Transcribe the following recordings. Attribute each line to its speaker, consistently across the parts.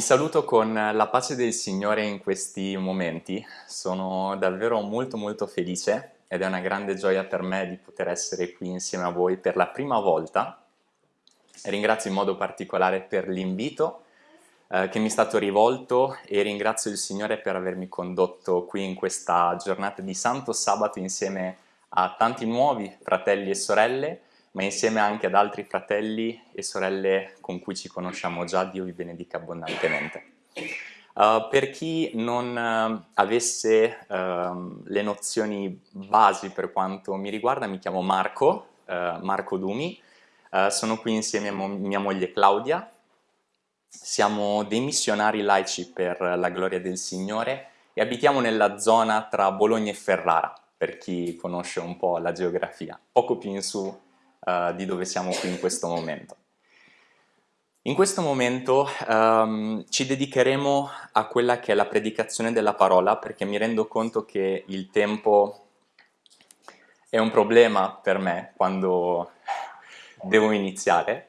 Speaker 1: Vi saluto con la pace del Signore in questi momenti, sono davvero molto molto felice ed è una grande gioia per me di poter essere qui insieme a voi per la prima volta. Ringrazio in modo particolare per l'invito eh, che mi è stato rivolto e ringrazio il Signore per avermi condotto qui in questa giornata di Santo Sabato insieme a tanti nuovi fratelli e sorelle ma insieme anche ad altri fratelli e sorelle con cui ci conosciamo già, Dio vi benedica abbondantemente. Uh, per chi non uh, avesse uh, le nozioni basi per quanto mi riguarda, mi chiamo Marco, eh, Marco Dumi, sono qui insieme a mo mia moglie Claudia, siamo dei missionari laici per la gloria del Signore e abitiamo nella zona tra Bologna e Ferrara, per chi conosce un po' la geografia, poco più in su uh, di dove siamo qui in questo momento. In questo momento um, ci dedicheremo a quella che è la predicazione della parola perché mi rendo conto che il tempo è un problema per me quando devo iniziare,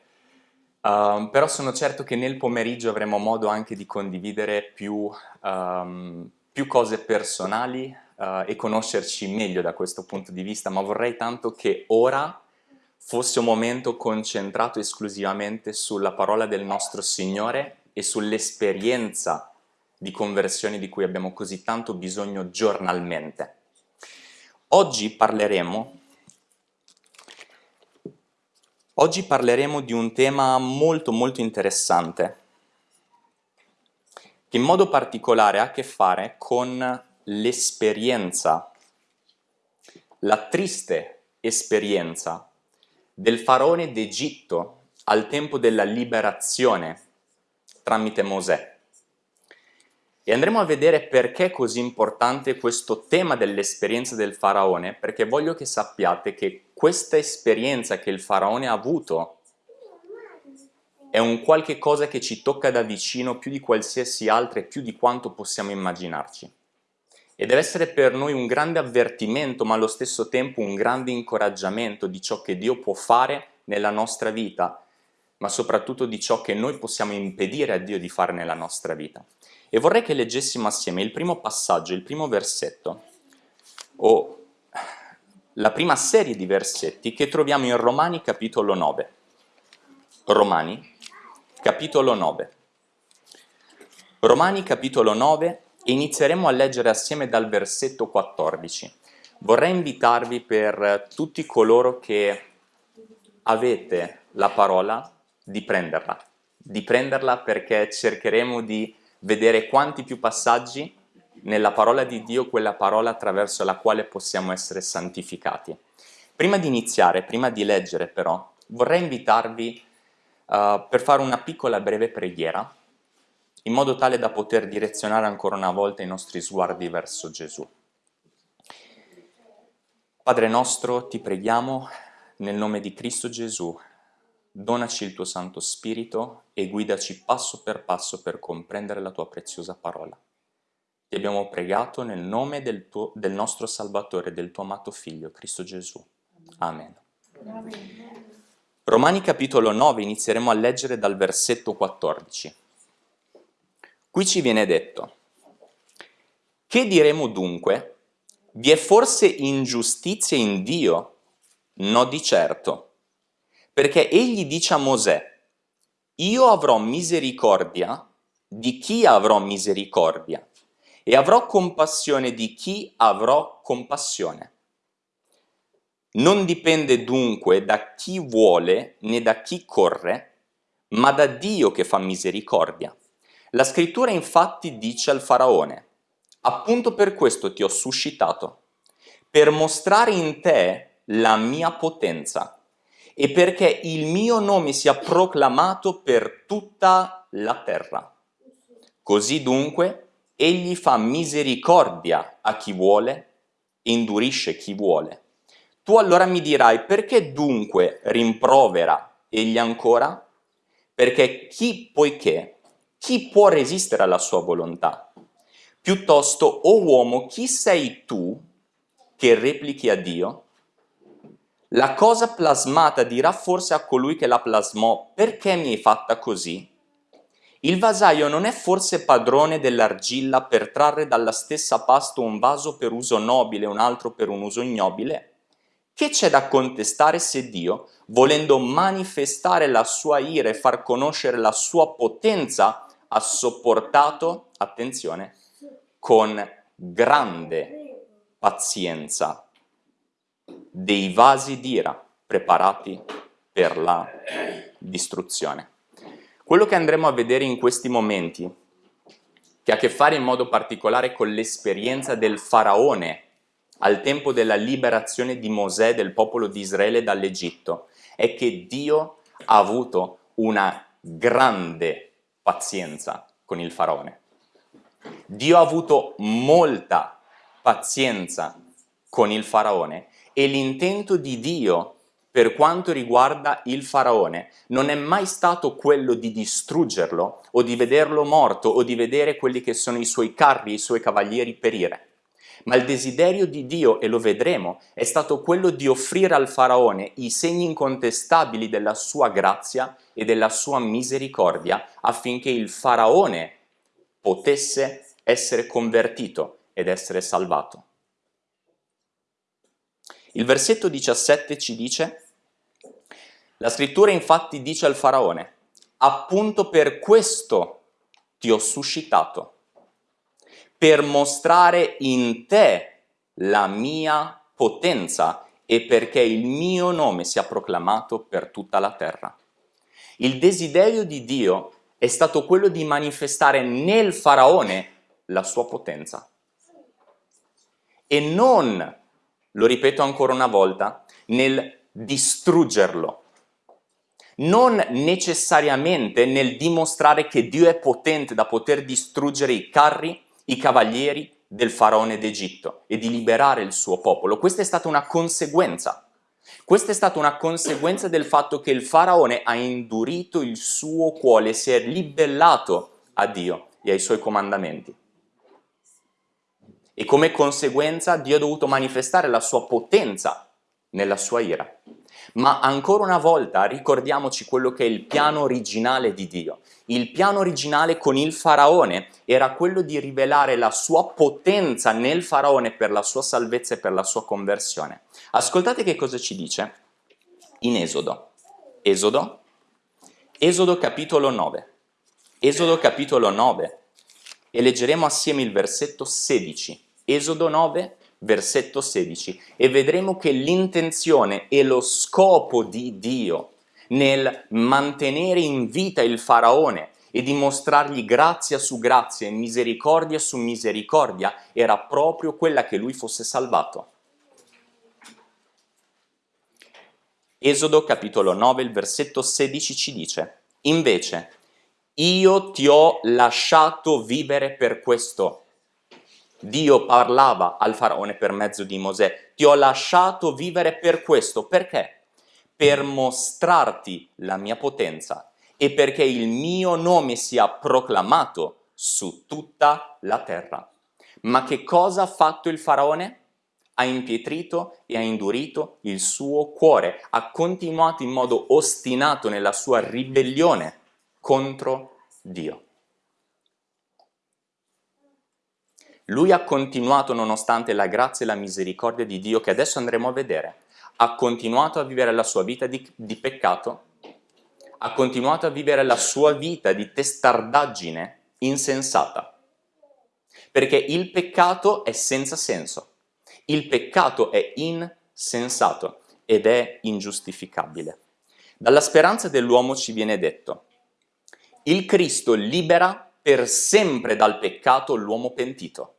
Speaker 1: uh, però sono certo che nel pomeriggio avremo modo anche di condividere più, um, più cose personali uh, e conoscerci meglio da questo punto di vista, ma vorrei tanto che ora fosse un momento concentrato esclusivamente sulla parola del nostro Signore e sull'esperienza di conversione di cui abbiamo così tanto bisogno giornalmente. Oggi parleremo, oggi parleremo di un tema molto molto interessante, che in modo particolare ha a che fare con l'esperienza, la triste esperienza del faraone d'Egitto al tempo della liberazione tramite Mosè. E andremo a vedere perché è così importante questo tema dell'esperienza del faraone, perché voglio che sappiate che questa esperienza che il faraone ha avuto è un qualche cosa che ci tocca da vicino più di qualsiasi altra e più di quanto possiamo immaginarci e deve essere per noi un grande avvertimento ma allo stesso tempo un grande incoraggiamento di ciò che Dio può fare nella nostra vita ma soprattutto di ciò che noi possiamo impedire a Dio di fare nella nostra vita. E vorrei che leggessimo assieme il primo passaggio, il primo versetto, o la prima serie di versetti che troviamo in Romani capitolo 9. Romani capitolo 9. Romani capitolo 9 inizieremo a leggere assieme dal versetto 14. Vorrei invitarvi per tutti coloro che avete la parola di prenderla, di prenderla perché cercheremo di vedere quanti più passaggi nella parola di Dio, quella parola attraverso la quale possiamo essere santificati. Prima di iniziare, prima di leggere però, vorrei invitarvi uh, per fare una piccola breve preghiera in modo tale da poter direzionare ancora una volta i nostri sguardi verso Gesù. Padre nostro, ti preghiamo nel nome di Cristo Gesù, donaci il tuo Santo Spirito e guidaci passo per passo per comprendere la tua preziosa parola. Ti abbiamo pregato nel nome del, tuo, del nostro Salvatore, del tuo amato Figlio, Cristo Gesù. Amen. Amen. Romani capitolo 9 inizieremo a leggere dal versetto 14. Qui ci viene detto, che diremo dunque? Vi è forse ingiustizia in Dio? No di certo, perché egli dice a Mosè, io avrò misericordia di chi avrò misericordia e avrò compassione di chi avrò compassione. Non dipende dunque da chi vuole né da chi corre, ma da Dio che fa misericordia. La scrittura infatti dice al faraone, appunto per questo ti ho suscitato, per mostrare in te la mia potenza e perché il mio nome sia proclamato per tutta la terra. Così dunque egli fa misericordia a chi vuole e indurisce chi vuole. Tu allora mi dirai, perché dunque rimprovera egli ancora? Perché chi poiché chi può resistere alla sua volontà? Piuttosto, o oh uomo, chi sei tu che replichi a Dio? La cosa plasmata dirà forse a colui che la plasmò, perché mi hai fatta così? Il vasaio non è forse padrone dell'argilla per trarre dalla stessa pasta un vaso per uso nobile e un altro per un uso ignobile? Che c'è da contestare se Dio, volendo manifestare la sua ira e far conoscere la sua potenza, ha sopportato, attenzione, con grande pazienza dei vasi d'ira preparati per la distruzione. Quello che andremo a vedere in questi momenti, che ha a che fare in modo particolare con l'esperienza del faraone al tempo della liberazione di Mosè del popolo di Israele dall'Egitto, è che Dio ha avuto una grande pazienza con il faraone. Dio ha avuto molta pazienza con il faraone e l'intento di Dio per quanto riguarda il faraone non è mai stato quello di distruggerlo o di vederlo morto o di vedere quelli che sono i suoi carri, i suoi cavalieri perire. Ma il desiderio di Dio, e lo vedremo, è stato quello di offrire al faraone i segni incontestabili della sua grazia e della sua misericordia affinché il faraone potesse essere convertito ed essere salvato. Il versetto 17 ci dice, la scrittura infatti dice al faraone, appunto per questo ti ho suscitato, per mostrare in te la mia potenza e perché il mio nome sia proclamato per tutta la terra. Il desiderio di Dio è stato quello di manifestare nel faraone la sua potenza e non lo ripeto ancora una volta, nel distruggerlo. Non necessariamente nel dimostrare che Dio è potente da poter distruggere i carri, i cavalieri del faraone d'Egitto e di liberare il suo popolo. Questa è stata una conseguenza. Questa è stata una conseguenza del fatto che il faraone ha indurito il suo cuore, si è ribellato a Dio e ai suoi comandamenti e come conseguenza Dio ha dovuto manifestare la sua potenza nella sua ira. Ma ancora una volta ricordiamoci quello che è il piano originale di Dio. Il piano originale con il faraone era quello di rivelare la sua potenza nel faraone per la sua salvezza e per la sua conversione. Ascoltate che cosa ci dice in Esodo. Esodo, Esodo capitolo 9. Esodo capitolo 9 e leggeremo assieme il versetto 16, Esodo 9, versetto 16, e vedremo che l'intenzione e lo scopo di Dio nel mantenere in vita il faraone e dimostrargli grazia su grazia e misericordia su misericordia era proprio quella che lui fosse salvato. Esodo capitolo 9, il versetto 16 ci dice, invece io ti ho lasciato vivere per questo. Dio parlava al faraone per mezzo di Mosè, ti ho lasciato vivere per questo. Perché? Per mostrarti la mia potenza e perché il mio nome sia proclamato su tutta la terra. Ma che cosa ha fatto il faraone? Ha impietrito e ha indurito il suo cuore, ha continuato in modo ostinato nella sua ribellione contro Dio. Lui ha continuato nonostante la grazia e la misericordia di Dio che adesso andremo a vedere, ha continuato a vivere la sua vita di, di peccato, ha continuato a vivere la sua vita di testardaggine insensata, perché il peccato è senza senso, il peccato è insensato ed è ingiustificabile. Dalla speranza dell'uomo ci viene detto, il Cristo libera per sempre dal peccato l'uomo pentito.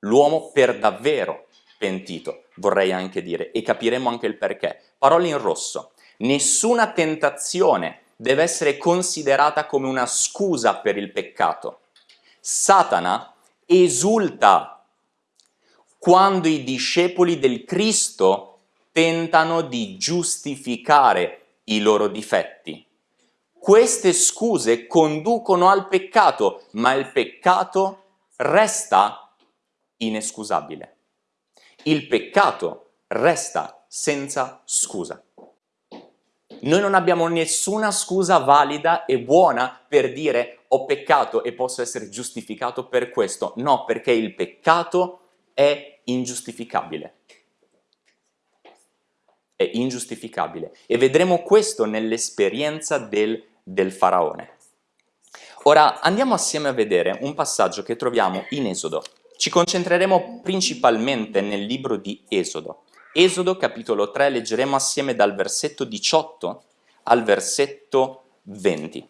Speaker 1: L'uomo per davvero pentito, vorrei anche dire, e capiremo anche il perché. Parole in rosso. Nessuna tentazione deve essere considerata come una scusa per il peccato. Satana esulta quando i discepoli del Cristo tentano di giustificare i loro difetti. Queste scuse conducono al peccato, ma il peccato resta inescusabile. Il peccato resta senza scusa. Noi non abbiamo nessuna scusa valida e buona per dire ho peccato e posso essere giustificato per questo. No, perché il peccato è ingiustificabile. È ingiustificabile. E vedremo questo nell'esperienza del, del faraone. Ora andiamo assieme a vedere un passaggio che troviamo in Esodo. Ci concentreremo principalmente nel libro di Esodo. Esodo capitolo 3 leggeremo assieme dal versetto 18 al versetto 20.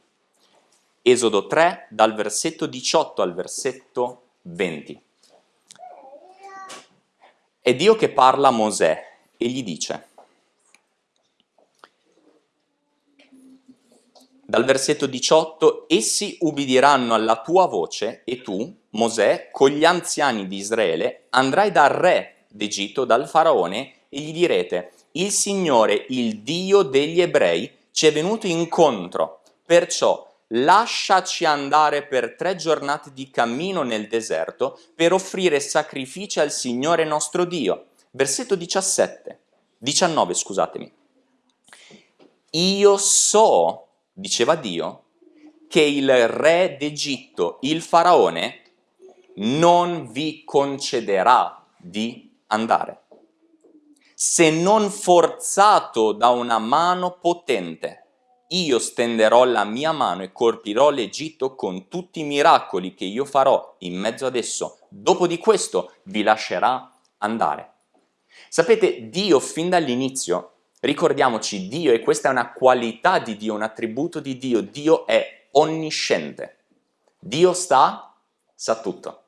Speaker 1: Esodo 3 dal versetto 18 al versetto 20. È Dio che parla a Mosè e gli dice dal versetto 18, essi ubbidiranno alla tua voce e tu, Mosè, con gli anziani di Israele, andrai dal re d'Egitto, dal faraone, e gli direte, il Signore, il Dio degli ebrei, ci è venuto incontro, perciò lasciaci andare per tre giornate di cammino nel deserto per offrire sacrifici al Signore nostro Dio. Versetto 17, 19, scusatemi. Io so, diceva Dio, che il re d'Egitto, il faraone, non vi concederà di andare se non forzato da una mano potente. Io stenderò la mia mano e colpirò l'Egitto con tutti i miracoli che io farò in mezzo ad esso. Dopo di questo vi lascerà andare. Sapete, Dio fin dall'inizio, ricordiamoci, Dio, e questa è una qualità di Dio, un attributo di Dio, Dio è onnisciente. Dio sta, sa tutto.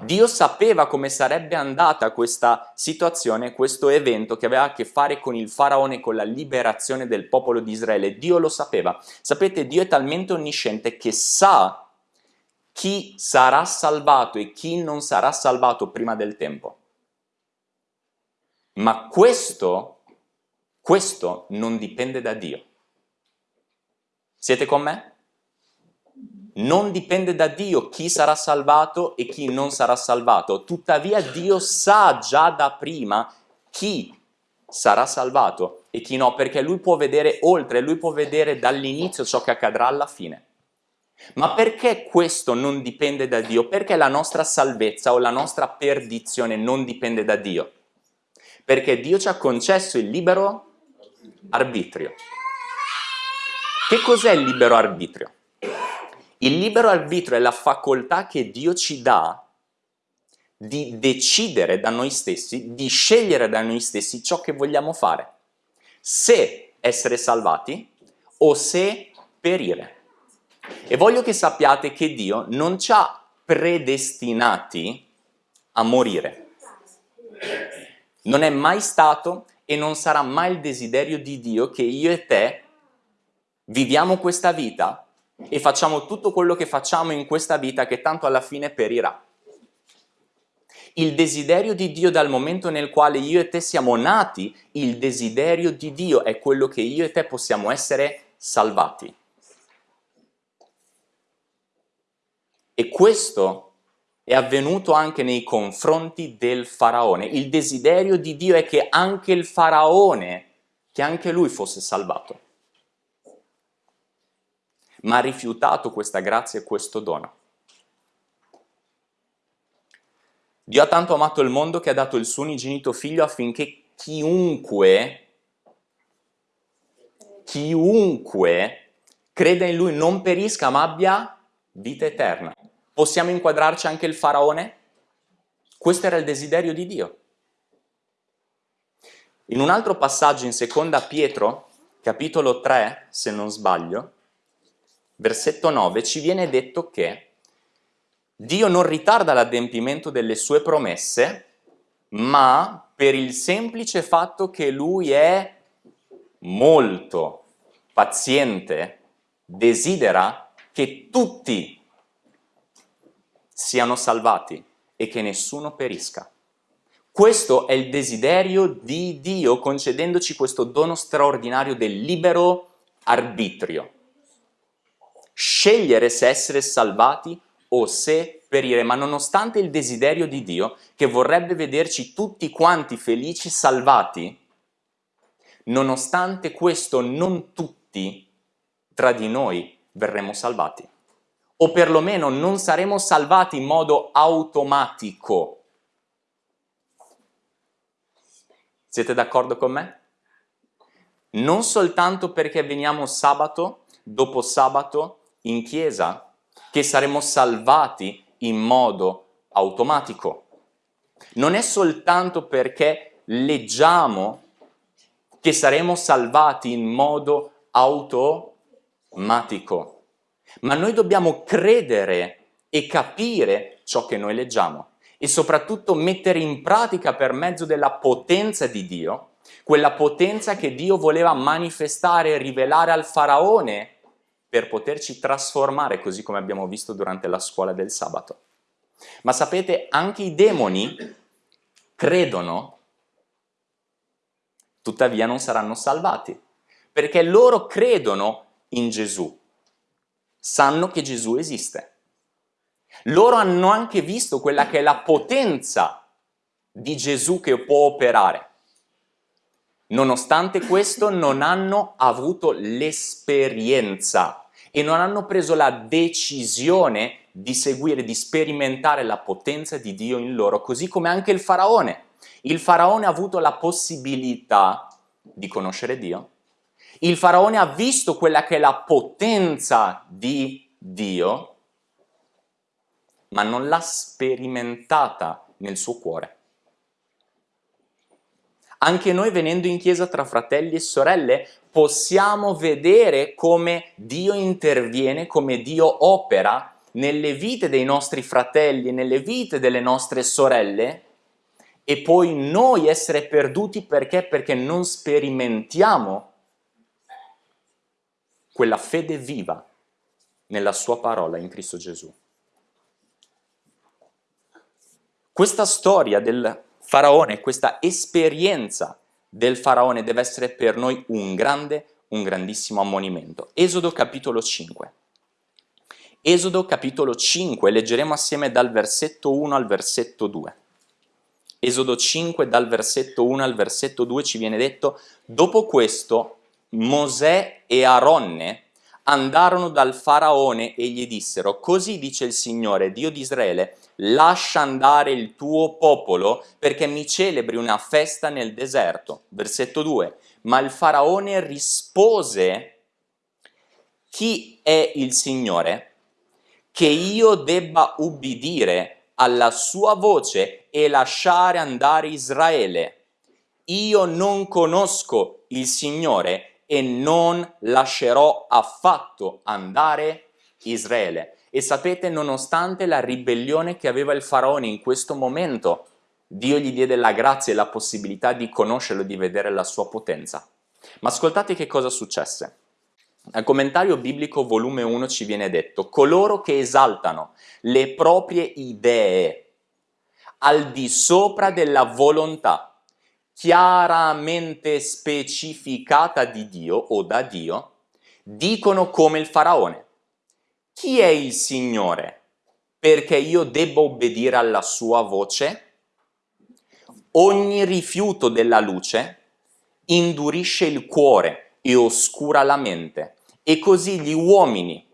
Speaker 1: Dio sapeva come sarebbe andata questa situazione, questo evento che aveva a che fare con il faraone, con la liberazione del popolo di Israele. Dio lo sapeva. Sapete, Dio è talmente onnisciente che sa chi sarà salvato e chi non sarà salvato prima del tempo. Ma questo, questo non dipende da Dio. Siete con me? Non dipende da Dio chi sarà salvato e chi non sarà salvato, tuttavia Dio sa già da prima chi sarà salvato e chi no, perché lui può vedere oltre, lui può vedere dall'inizio ciò che accadrà alla fine. Ma perché questo non dipende da Dio? Perché la nostra salvezza o la nostra perdizione non dipende da Dio? Perché Dio ci ha concesso il libero arbitrio. Che cos'è il libero arbitrio? Il libero arbitrio è la facoltà che Dio ci dà di decidere da noi stessi, di scegliere da noi stessi ciò che vogliamo fare. Se essere salvati o se perire. E voglio che sappiate che Dio non ci ha predestinati a morire. Non è mai stato e non sarà mai il desiderio di Dio che io e te viviamo questa vita e facciamo tutto quello che facciamo in questa vita che tanto alla fine perirà. Il desiderio di Dio dal momento nel quale io e te siamo nati, il desiderio di Dio è quello che io e te possiamo essere salvati. E questo è avvenuto anche nei confronti del faraone. Il desiderio di Dio è che anche il faraone, che anche lui fosse salvato ma ha rifiutato questa grazia e questo dono. Dio ha tanto amato il mondo che ha dato il suo unigenito figlio affinché chiunque, chiunque creda in lui non perisca ma abbia vita eterna. Possiamo inquadrarci anche il faraone? Questo era il desiderio di Dio. In un altro passaggio in seconda Pietro, capitolo 3, se non sbaglio, versetto 9, ci viene detto che Dio non ritarda l'adempimento delle sue promesse, ma per il semplice fatto che Lui è molto paziente, desidera che tutti siano salvati e che nessuno perisca. Questo è il desiderio di Dio concedendoci questo dono straordinario del libero arbitrio scegliere se essere salvati o se perire, ma nonostante il desiderio di Dio che vorrebbe vederci tutti quanti felici salvati, nonostante questo non tutti tra di noi verremo salvati, o perlomeno non saremo salvati in modo automatico. Siete d'accordo con me? Non soltanto perché veniamo sabato dopo sabato in chiesa, che saremo salvati in modo automatico. Non è soltanto perché leggiamo che saremo salvati in modo automatico, ma noi dobbiamo credere e capire ciò che noi leggiamo e soprattutto mettere in pratica per mezzo della potenza di Dio, quella potenza che Dio voleva manifestare e rivelare al faraone per poterci trasformare così come abbiamo visto durante la scuola del sabato. Ma sapete, anche i demoni credono, tuttavia non saranno salvati, perché loro credono in Gesù, sanno che Gesù esiste. Loro hanno anche visto quella che è la potenza di Gesù che può operare. Nonostante questo non hanno avuto l'esperienza e non hanno preso la decisione di seguire, di sperimentare la potenza di Dio in loro, così come anche il faraone. Il faraone ha avuto la possibilità di conoscere Dio, il faraone ha visto quella che è la potenza di Dio, ma non l'ha sperimentata nel suo cuore. Anche noi venendo in chiesa tra fratelli e sorelle possiamo vedere come Dio interviene, come Dio opera nelle vite dei nostri fratelli, nelle vite delle nostre sorelle e poi noi essere perduti perché? Perché non sperimentiamo quella fede viva nella sua parola in Cristo Gesù. Questa storia del faraone, questa esperienza del faraone deve essere per noi un grande, un grandissimo ammonimento. Esodo capitolo 5. Esodo capitolo 5, leggeremo assieme dal versetto 1 al versetto 2. Esodo 5 dal versetto 1 al versetto 2 ci viene detto Dopo questo Mosè e Aronne andarono dal faraone e gli dissero Così dice il Signore, Dio di Israele, lascia andare il tuo popolo perché mi celebri una festa nel deserto. Versetto 2. Ma il faraone rispose, chi è il Signore? Che io debba ubbidire alla sua voce e lasciare andare Israele. Io non conosco il Signore e non lascerò affatto andare Israele. E sapete, nonostante la ribellione che aveva il faraone in questo momento, Dio gli diede la grazia e la possibilità di conoscerlo, di vedere la sua potenza. Ma ascoltate che cosa successe. Al commentario biblico volume 1 ci viene detto coloro che esaltano le proprie idee al di sopra della volontà chiaramente specificata di Dio o da Dio, dicono come il faraone chi è il Signore? Perché io debbo obbedire alla sua voce? Ogni rifiuto della luce indurisce il cuore e oscura la mente e così gli uomini,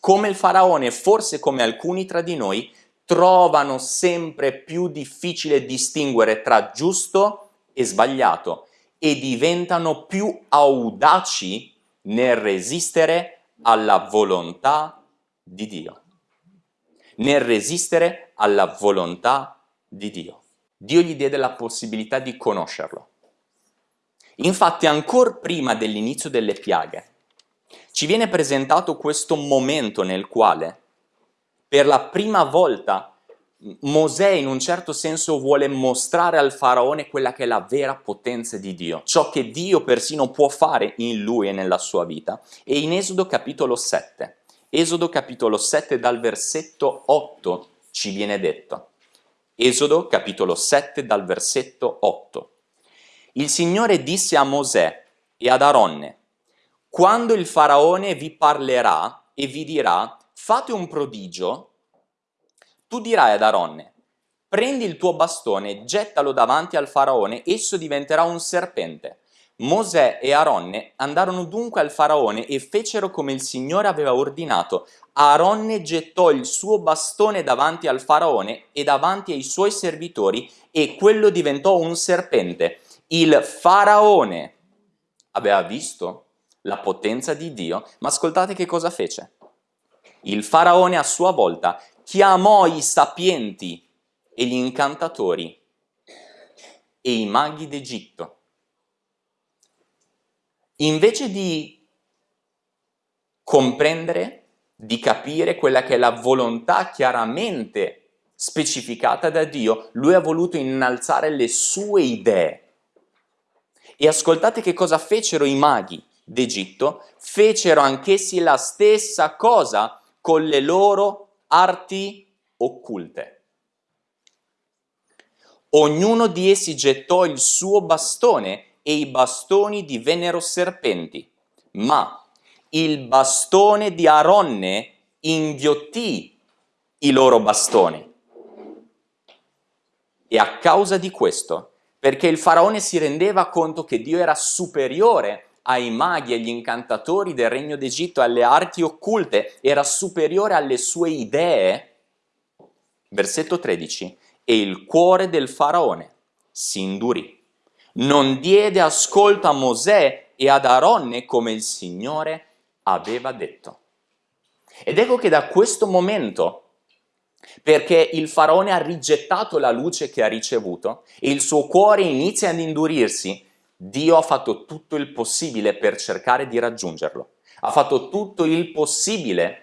Speaker 1: come il faraone, forse come alcuni tra di noi, trovano sempre più difficile distinguere tra giusto e sbagliato e diventano più audaci nel resistere alla volontà di Dio, nel resistere alla volontà di Dio. Dio gli diede la possibilità di conoscerlo. Infatti ancora prima dell'inizio delle piaghe ci viene presentato questo momento nel quale per la prima volta Mosè in un certo senso vuole mostrare al faraone quella che è la vera potenza di Dio, ciò che Dio persino può fare in lui e nella sua vita. E in Esodo capitolo 7 Esodo capitolo 7 dal versetto 8 ci viene detto. Esodo capitolo 7 dal versetto 8. Il Signore disse a Mosè e ad Aronne, quando il faraone vi parlerà e vi dirà fate un prodigio, tu dirai ad Aronne, prendi il tuo bastone, gettalo davanti al faraone, esso diventerà un serpente. Mosè e Aronne andarono dunque al faraone e fecero come il Signore aveva ordinato. Aronne gettò il suo bastone davanti al faraone e davanti ai suoi servitori e quello diventò un serpente. Il faraone aveva visto la potenza di Dio, ma ascoltate che cosa fece. Il faraone a sua volta chiamò i sapienti e gli incantatori e i maghi d'Egitto. Invece di comprendere, di capire quella che è la volontà chiaramente specificata da Dio, lui ha voluto innalzare le sue idee. E ascoltate che cosa fecero i maghi d'Egitto, fecero anch'essi la stessa cosa con le loro arti occulte. Ognuno di essi gettò il suo bastone e i bastoni divennero serpenti, ma il bastone di Aronne inghiottì i loro bastoni. E a causa di questo, perché il faraone si rendeva conto che Dio era superiore ai maghi, agli incantatori del regno d'Egitto, alle arti occulte, era superiore alle sue idee, versetto 13, e il cuore del faraone si indurì. Non diede ascolto a Mosè e ad Aronne come il Signore aveva detto. Ed ecco che da questo momento perché il faraone ha rigettato la luce che ha ricevuto e il suo cuore inizia ad indurirsi, Dio ha fatto tutto il possibile per cercare di raggiungerlo. Ha fatto tutto il possibile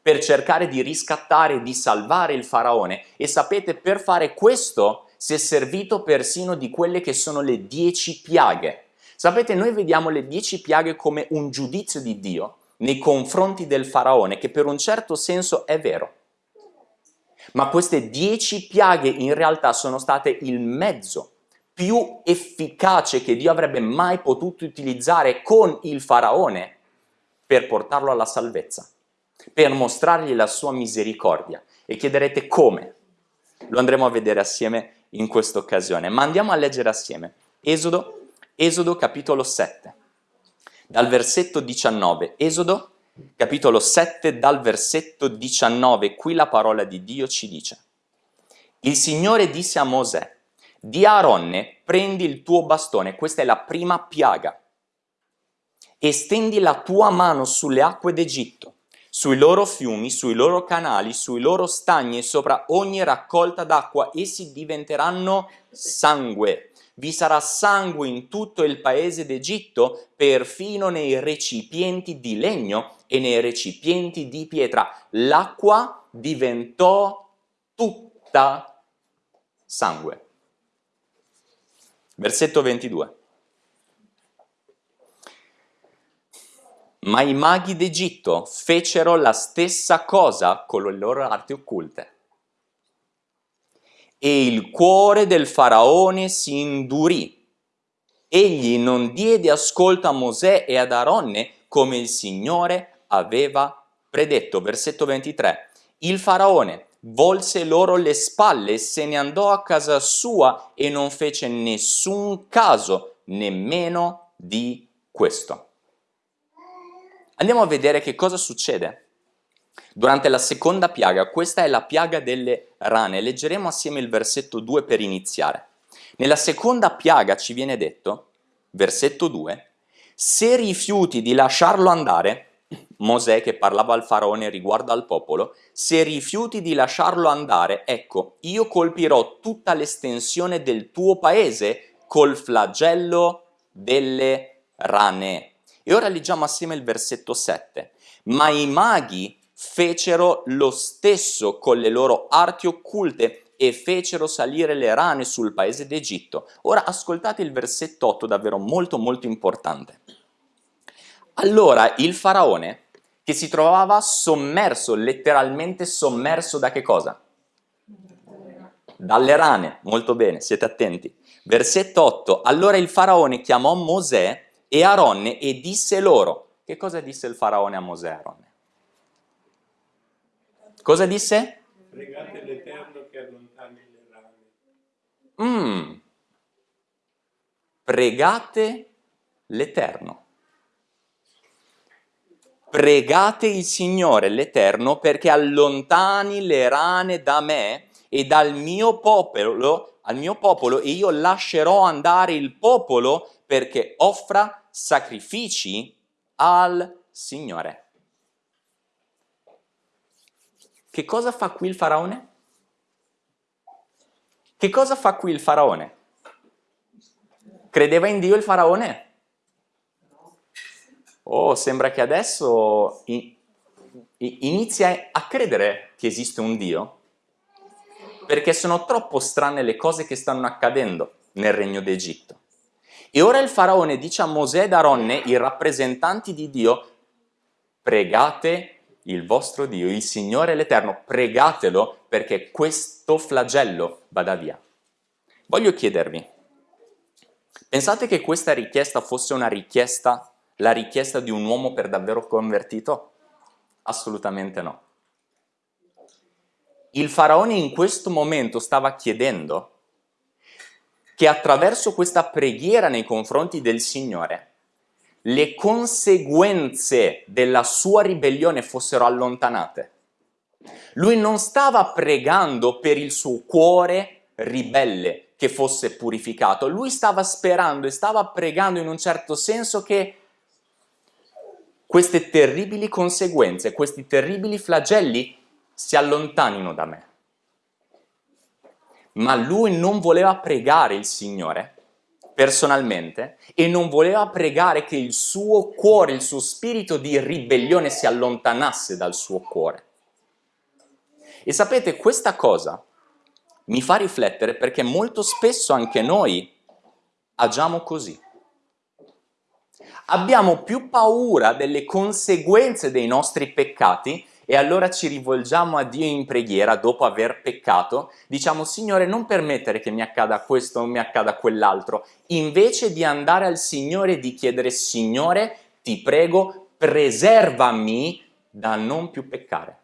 Speaker 1: per cercare di riscattare, di salvare il faraone e sapete per fare questo si è servito persino di quelle che sono le dieci piaghe. Sapete noi vediamo le dieci piaghe come un giudizio di Dio nei confronti del faraone che per un certo senso è vero. Ma queste dieci piaghe in realtà sono state il mezzo più efficace che Dio avrebbe mai potuto utilizzare con il faraone per portarlo alla salvezza, per mostrargli la sua misericordia. E chiederete come? Lo andremo a vedere assieme in questa occasione, ma andiamo a leggere assieme. Esodo, Esodo capitolo 7, dal versetto 19. Esodo capitolo 7 dal versetto 19, qui la parola di Dio ci dice. Il Signore disse a Mosè, di Aaronne prendi il tuo bastone, questa è la prima piaga, e stendi la tua mano sulle acque d'Egitto, sui loro fiumi, sui loro canali, sui loro stagni e sopra ogni raccolta d'acqua, essi diventeranno sangue. Vi sarà sangue in tutto il paese d'Egitto, perfino nei recipienti di legno e nei recipienti di pietra. L'acqua diventò tutta sangue. Versetto 22. Ma i maghi d'Egitto fecero la stessa cosa con le loro arti occulte. E il cuore del faraone si indurì. Egli non diede ascolto a Mosè e ad Aronne come il Signore aveva predetto. Versetto 23. Il faraone volse loro le spalle, se ne andò a casa sua e non fece nessun caso nemmeno di questo. Andiamo a vedere che cosa succede. Durante la seconda piaga, questa è la piaga delle rane, leggeremo assieme il versetto 2 per iniziare. Nella seconda piaga ci viene detto, versetto 2, se rifiuti di lasciarlo andare, Mosè che parlava al faraone riguardo al popolo, se rifiuti di lasciarlo andare, ecco, io colpirò tutta l'estensione del tuo paese col flagello delle rane. E ora leggiamo assieme il versetto 7. Ma i maghi fecero lo stesso con le loro arti occulte e fecero salire le rane sul paese d'Egitto. Ora ascoltate il versetto 8, davvero molto molto importante. Allora il faraone, che si trovava sommerso, letteralmente sommerso da che cosa? Dalle rane, molto bene, siete attenti. Versetto 8, allora il faraone chiamò Mosè e Aronne e disse loro, che cosa disse il faraone a Mosè Aronne? Cosa disse?
Speaker 2: Pregate l'Eterno che allontani le rane.
Speaker 1: Mm. Pregate l'Eterno. Pregate il Signore l'Eterno perché allontani le rane da me e dal mio popolo, al mio popolo e io lascerò andare il popolo perché offra sacrifici al Signore. Che cosa fa qui il faraone? Che cosa fa qui il faraone? Credeva in Dio il faraone? Oh, sembra che adesso inizia a credere che esiste un Dio, perché sono troppo strane le cose che stanno accadendo nel regno d'Egitto. E ora il faraone dice a Mosè ed Aronne, i rappresentanti di Dio, pregate il vostro Dio, il Signore l'Eterno, pregatelo perché questo flagello vada via. Voglio chiedervi, pensate che questa richiesta fosse una richiesta, la richiesta di un uomo per davvero convertito? Assolutamente no. Il faraone in questo momento stava chiedendo che attraverso questa preghiera nei confronti del Signore le conseguenze della sua ribellione fossero allontanate. Lui non stava pregando per il suo cuore ribelle che fosse purificato, lui stava sperando e stava pregando in un certo senso che queste terribili conseguenze, questi terribili flagelli si allontanino da me. Ma lui non voleva pregare il Signore personalmente e non voleva pregare che il suo cuore, il suo spirito di ribellione si allontanasse dal suo cuore. E sapete, questa cosa mi fa riflettere perché molto spesso anche noi agiamo così. Abbiamo più paura delle conseguenze dei nostri peccati e allora ci rivolgiamo a Dio in preghiera dopo aver peccato, diciamo Signore non permettere che mi accada questo o mi accada quell'altro, invece di andare al Signore e di chiedere Signore ti prego preservami da non più peccare.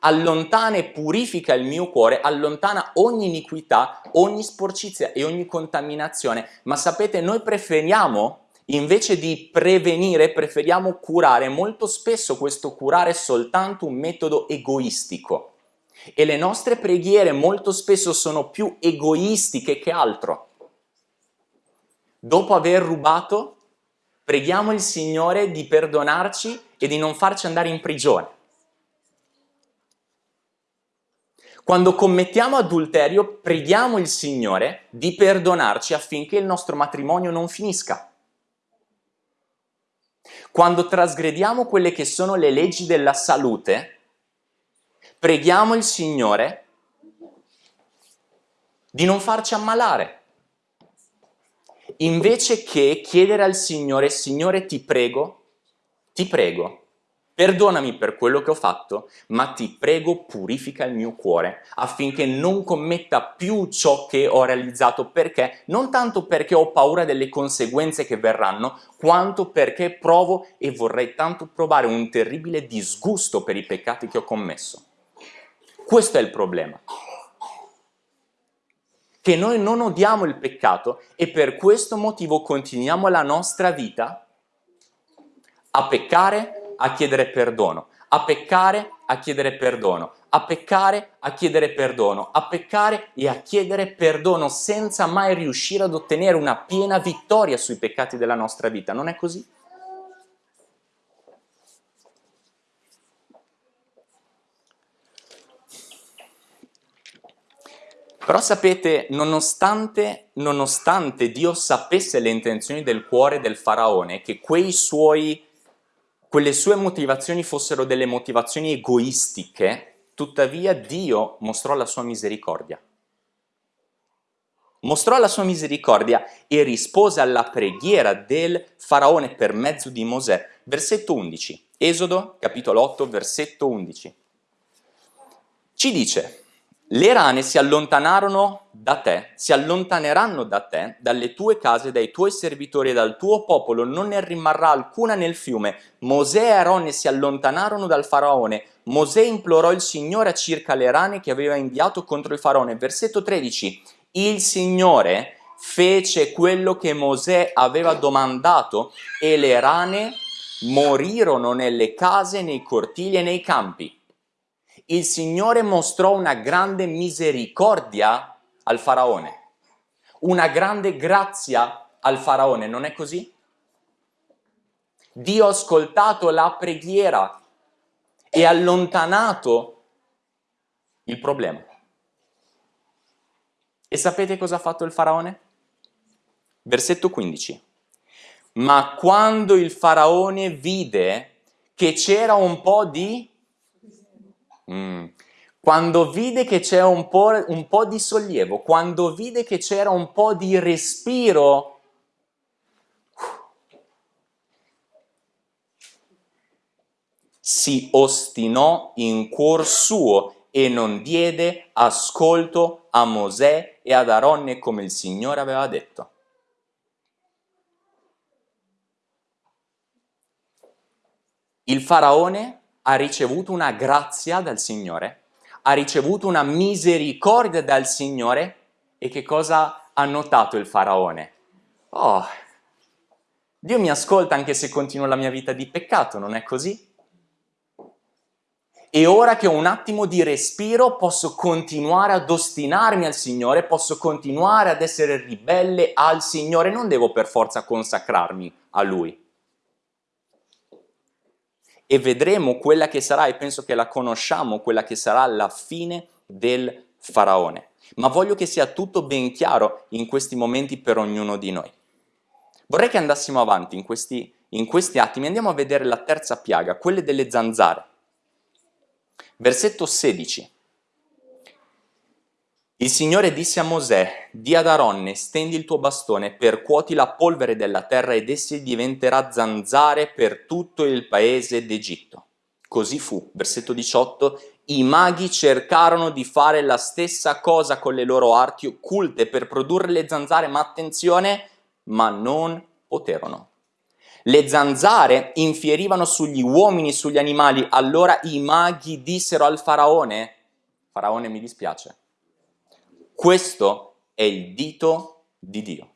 Speaker 1: Allontana e purifica il mio cuore, allontana ogni iniquità, ogni sporcizia e ogni contaminazione, ma sapete noi preferiamo Invece di prevenire, preferiamo curare. Molto spesso questo curare è soltanto un metodo egoistico. E le nostre preghiere molto spesso sono più egoistiche che altro. Dopo aver rubato, preghiamo il Signore di perdonarci e di non farci andare in prigione. Quando commettiamo adulterio, preghiamo il Signore di perdonarci affinché il nostro matrimonio non finisca. Quando trasgrediamo quelle che sono le leggi della salute, preghiamo il Signore di non farci ammalare. Invece che chiedere al Signore, Signore ti prego, ti prego, Perdonami per quello che ho fatto, ma ti prego purifica il mio cuore affinché non commetta più ciò che ho realizzato. Perché? Non tanto perché ho paura delle conseguenze che verranno, quanto perché provo e vorrei tanto provare un terribile disgusto per i peccati che ho commesso. Questo è il problema. Che noi non odiamo il peccato e per questo motivo continuiamo la nostra vita a peccare a chiedere perdono, a peccare, a chiedere perdono, a peccare, a chiedere perdono, a peccare e a chiedere perdono senza mai riuscire ad ottenere una piena vittoria sui peccati della nostra vita. Non è così? Però sapete, nonostante, nonostante Dio sapesse le intenzioni del cuore del faraone, che quei suoi quelle sue motivazioni fossero delle motivazioni egoistiche, tuttavia Dio mostrò la sua misericordia. Mostrò la sua misericordia e rispose alla preghiera del faraone per mezzo di Mosè. Versetto 11, Esodo capitolo 8, versetto 11. Ci dice, le rane si allontanarono da te, si allontaneranno da te, dalle tue case, dai tuoi servitori e dal tuo popolo, non ne rimarrà alcuna nel fiume. Mosè e Aronne si allontanarono dal faraone. Mosè implorò il Signore circa le rane che aveva inviato contro il faraone. Versetto 13. Il Signore fece quello che Mosè aveva domandato e le rane morirono nelle case, nei cortili e nei campi. Il Signore mostrò una grande misericordia al faraone, una grande grazia al faraone, non è così? Dio ha ascoltato la preghiera e allontanato il problema. E sapete cosa ha fatto il faraone? Versetto 15. Ma quando il faraone vide che c'era un po' di... Mm, quando vide che c'era un un po' di sollievo, quando vide che c'era un po' di respiro si ostinò in cuor suo e non diede ascolto a Mosè e ad Aronne come il Signore aveva detto. Il faraone ha ricevuto una grazia dal Signore, ha ricevuto una misericordia dal Signore e che cosa ha notato il faraone? Oh, Dio mi ascolta anche se continuo la mia vita di peccato, non è così? e ora che ho un attimo di respiro posso continuare ad ostinarmi al Signore, posso continuare ad essere ribelle al Signore, non devo per forza consacrarmi a Lui. E vedremo quella che sarà, e penso che la conosciamo, quella che sarà la fine del Faraone. Ma voglio che sia tutto ben chiaro in questi momenti per ognuno di noi. Vorrei che andassimo avanti in questi, in questi attimi, andiamo a vedere la terza piaga, quelle delle zanzare. Versetto 16. Il Signore disse a Mosè, di ad Aronne, stendi il tuo bastone, percuoti la polvere della terra ed essi diventerà zanzare per tutto il paese d'Egitto. Così fu. Versetto 18. I maghi cercarono di fare la stessa cosa con le loro arti occulte per produrre le zanzare, ma attenzione, ma non poterono. Le zanzare infierivano sugli uomini, sugli animali, allora i maghi dissero al faraone, faraone mi dispiace, questo è il dito di Dio.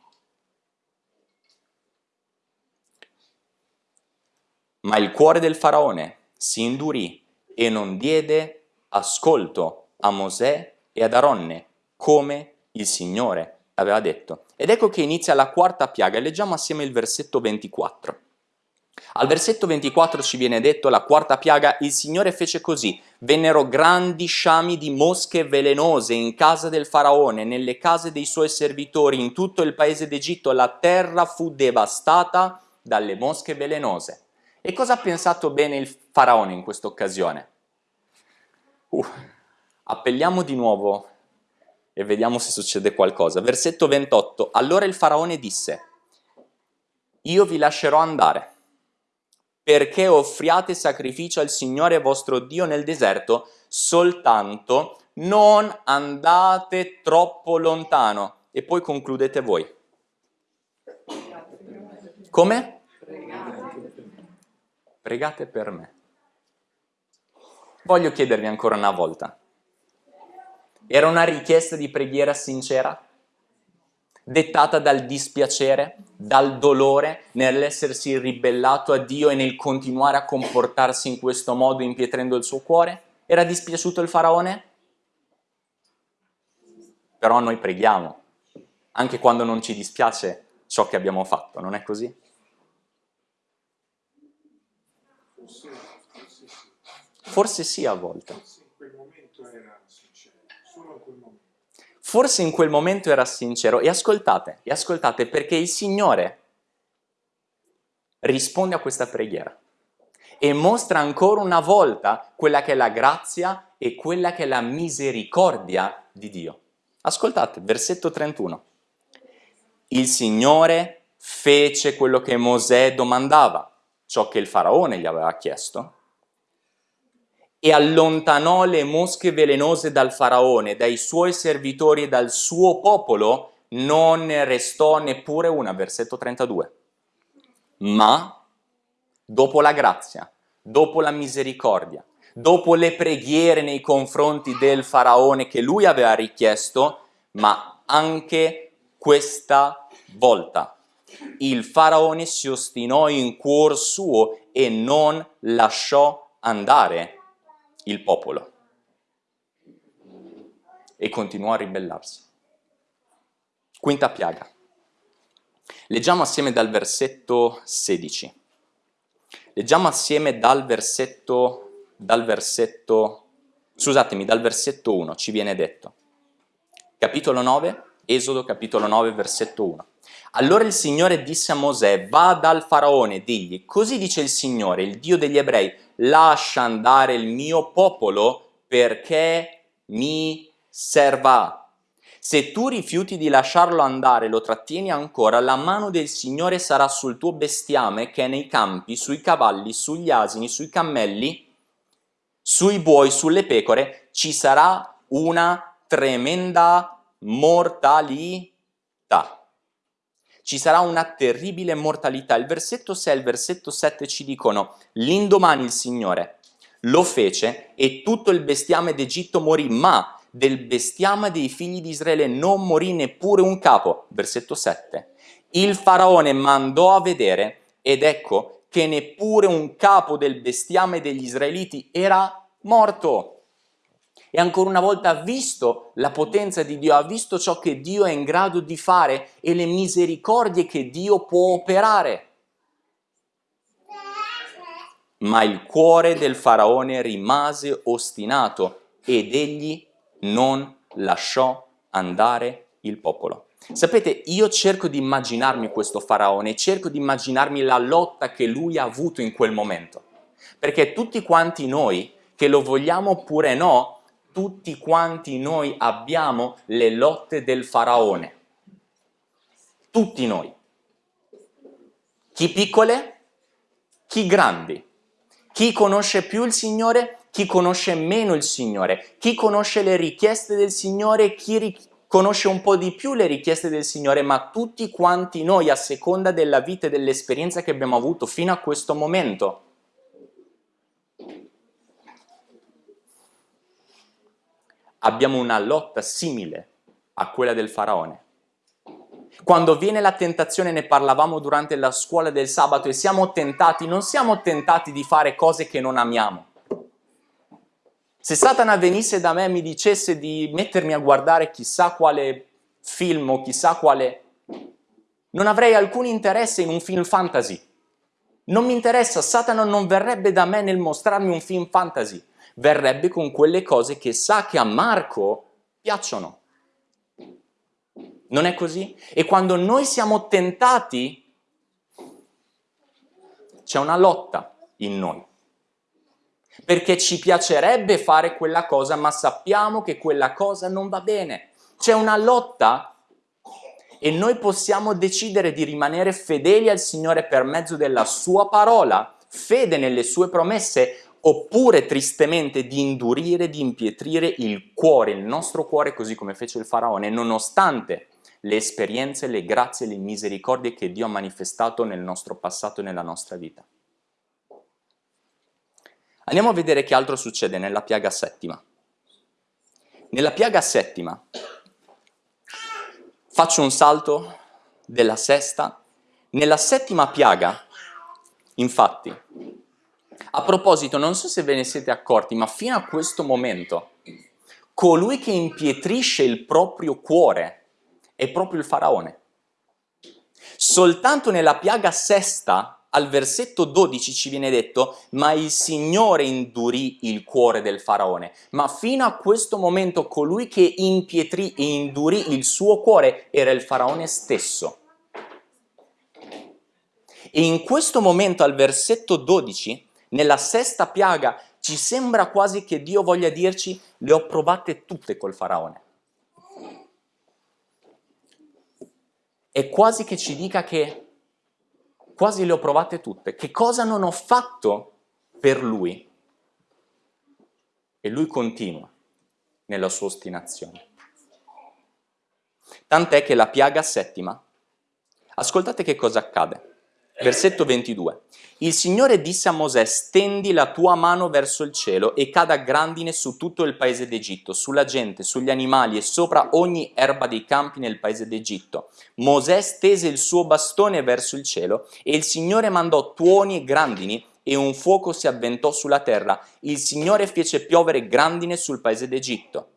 Speaker 1: Ma il cuore del faraone si indurì e non diede ascolto a Mosè e ad Aronne, come il Signore aveva detto. Ed ecco che inizia la quarta piaga, leggiamo assieme il versetto 24. Al versetto 24 ci viene detto, la quarta piaga, il Signore fece così, vennero grandi sciami di mosche velenose in casa del faraone, nelle case dei suoi servitori, in tutto il paese d'Egitto, la terra fu devastata dalle mosche velenose. E cosa ha pensato bene il faraone in questa occasione? Uh, appelliamo di nuovo e vediamo se succede qualcosa. Versetto 28. Allora il faraone disse, io vi lascerò andare, perché offriate sacrificio al Signore vostro Dio nel deserto, soltanto non andate troppo lontano. E poi concludete voi. Come? Pregate per me. Voglio chiedervi ancora una volta, era una richiesta di preghiera sincera? Dettata dal dispiacere, dal dolore nell'essersi ribellato a Dio e nel continuare a comportarsi in questo modo impietrendo il suo cuore? Era dispiaciuto il faraone? Però noi preghiamo, anche quando non ci dispiace ciò che abbiamo fatto, non è così? Forse sì a volte. Forse in quel momento era sincero e ascoltate, e ascoltate perché il Signore risponde a questa preghiera e mostra ancora una volta quella che è la grazia e quella che è la misericordia di Dio. Ascoltate, versetto 31. Il Signore fece quello che Mosè domandava, ciò che il faraone gli aveva chiesto, e allontanò le mosche velenose dal faraone, dai suoi servitori e dal suo popolo, non restò neppure una, versetto 32. Ma, dopo la grazia, dopo la misericordia, dopo le preghiere nei confronti del faraone che lui aveva richiesto, ma anche questa volta. Il faraone si ostinò in cuor suo e non lasciò andare il popolo e continuò a ribellarsi. Quinta piaga. Leggiamo assieme dal versetto 16. Leggiamo assieme dal versetto, dal versetto, scusatemi, dal versetto 1 ci viene detto. Capitolo 9, Esodo capitolo 9, versetto 1. Allora il Signore disse a Mosè, va dal faraone, digli, così dice il Signore, il Dio degli ebrei, lascia andare il mio popolo perché mi serva. Se tu rifiuti di lasciarlo andare, lo trattieni ancora, la mano del Signore sarà sul tuo bestiame che è nei campi, sui cavalli, sugli asini, sui cammelli, sui buoi, sulle pecore, ci sarà una tremenda mortalità. Ci sarà una terribile mortalità. Il versetto 6 e il versetto 7 ci dicono, l'indomani il Signore lo fece e tutto il bestiame d'Egitto morì, ma del bestiame dei figli di Israele non morì neppure un capo. Versetto 7. Il faraone mandò a vedere ed ecco che neppure un capo del bestiame degli israeliti era morto. E ancora una volta ha visto la potenza di Dio, ha visto ciò che Dio è in grado di fare e le misericordie che Dio può operare. Ma il cuore del faraone rimase ostinato ed egli non lasciò andare il popolo. Sapete, io cerco di immaginarmi questo faraone, cerco di immaginarmi la lotta che lui ha avuto in quel momento. Perché tutti quanti noi, che lo vogliamo oppure no, tutti quanti noi abbiamo le lotte del faraone. Tutti noi. Chi piccole, chi grandi. Chi conosce più il Signore, chi conosce meno il Signore, chi conosce le richieste del Signore, chi conosce un po' di più le richieste del Signore, ma tutti quanti noi a seconda della vita e dell'esperienza che abbiamo avuto fino a questo momento. Abbiamo una lotta simile a quella del faraone. Quando viene la tentazione, ne parlavamo durante la scuola del sabato, e siamo tentati, non siamo tentati di fare cose che non amiamo se Satana venisse da me e mi dicesse di mettermi a guardare chissà quale film o chissà quale... non avrei alcun interesse in un film fantasy. Non mi interessa, Satana non verrebbe da me nel mostrarmi un film fantasy, verrebbe con quelle cose che sa che a Marco piacciono. Non è così? E quando noi siamo tentati, c'è una lotta in noi perché ci piacerebbe fare quella cosa, ma sappiamo che quella cosa non va bene. C'è una lotta e noi possiamo decidere di rimanere fedeli al Signore per mezzo della sua parola, fede nelle sue promesse, oppure tristemente di indurire, di impietrire il cuore, il nostro cuore, così come fece il faraone, nonostante le esperienze, le grazie, le misericordie che Dio ha manifestato nel nostro passato e nella nostra vita. Andiamo a vedere che altro succede nella piaga settima. Nella piaga settima faccio un salto della sesta. Nella settima piaga, infatti, a proposito, non so se ve ne siete accorti, ma fino a questo momento, colui che impietrisce il proprio cuore è proprio il faraone. Soltanto nella piaga sesta al versetto 12 ci viene detto ma il Signore indurì il cuore del faraone, ma fino a questo momento colui che impietrì e indurì il suo cuore era il faraone stesso. E in questo momento al versetto 12, nella sesta piaga, ci sembra quasi che Dio voglia dirci le ho provate tutte col faraone. È quasi che ci dica che quasi le ho provate tutte. Che cosa non ho fatto per lui? E lui continua nella sua ostinazione. Tant'è che la piaga settima, ascoltate che cosa accade. Versetto 22. Il Signore disse a Mosè, stendi la tua mano verso il cielo e cada grandine su tutto il paese d'Egitto, sulla gente, sugli animali e sopra ogni erba dei campi nel paese d'Egitto. Mosè stese il suo bastone verso il cielo e il Signore mandò tuoni e grandini e un fuoco si avventò sulla terra. Il Signore fece piovere grandine sul paese d'Egitto.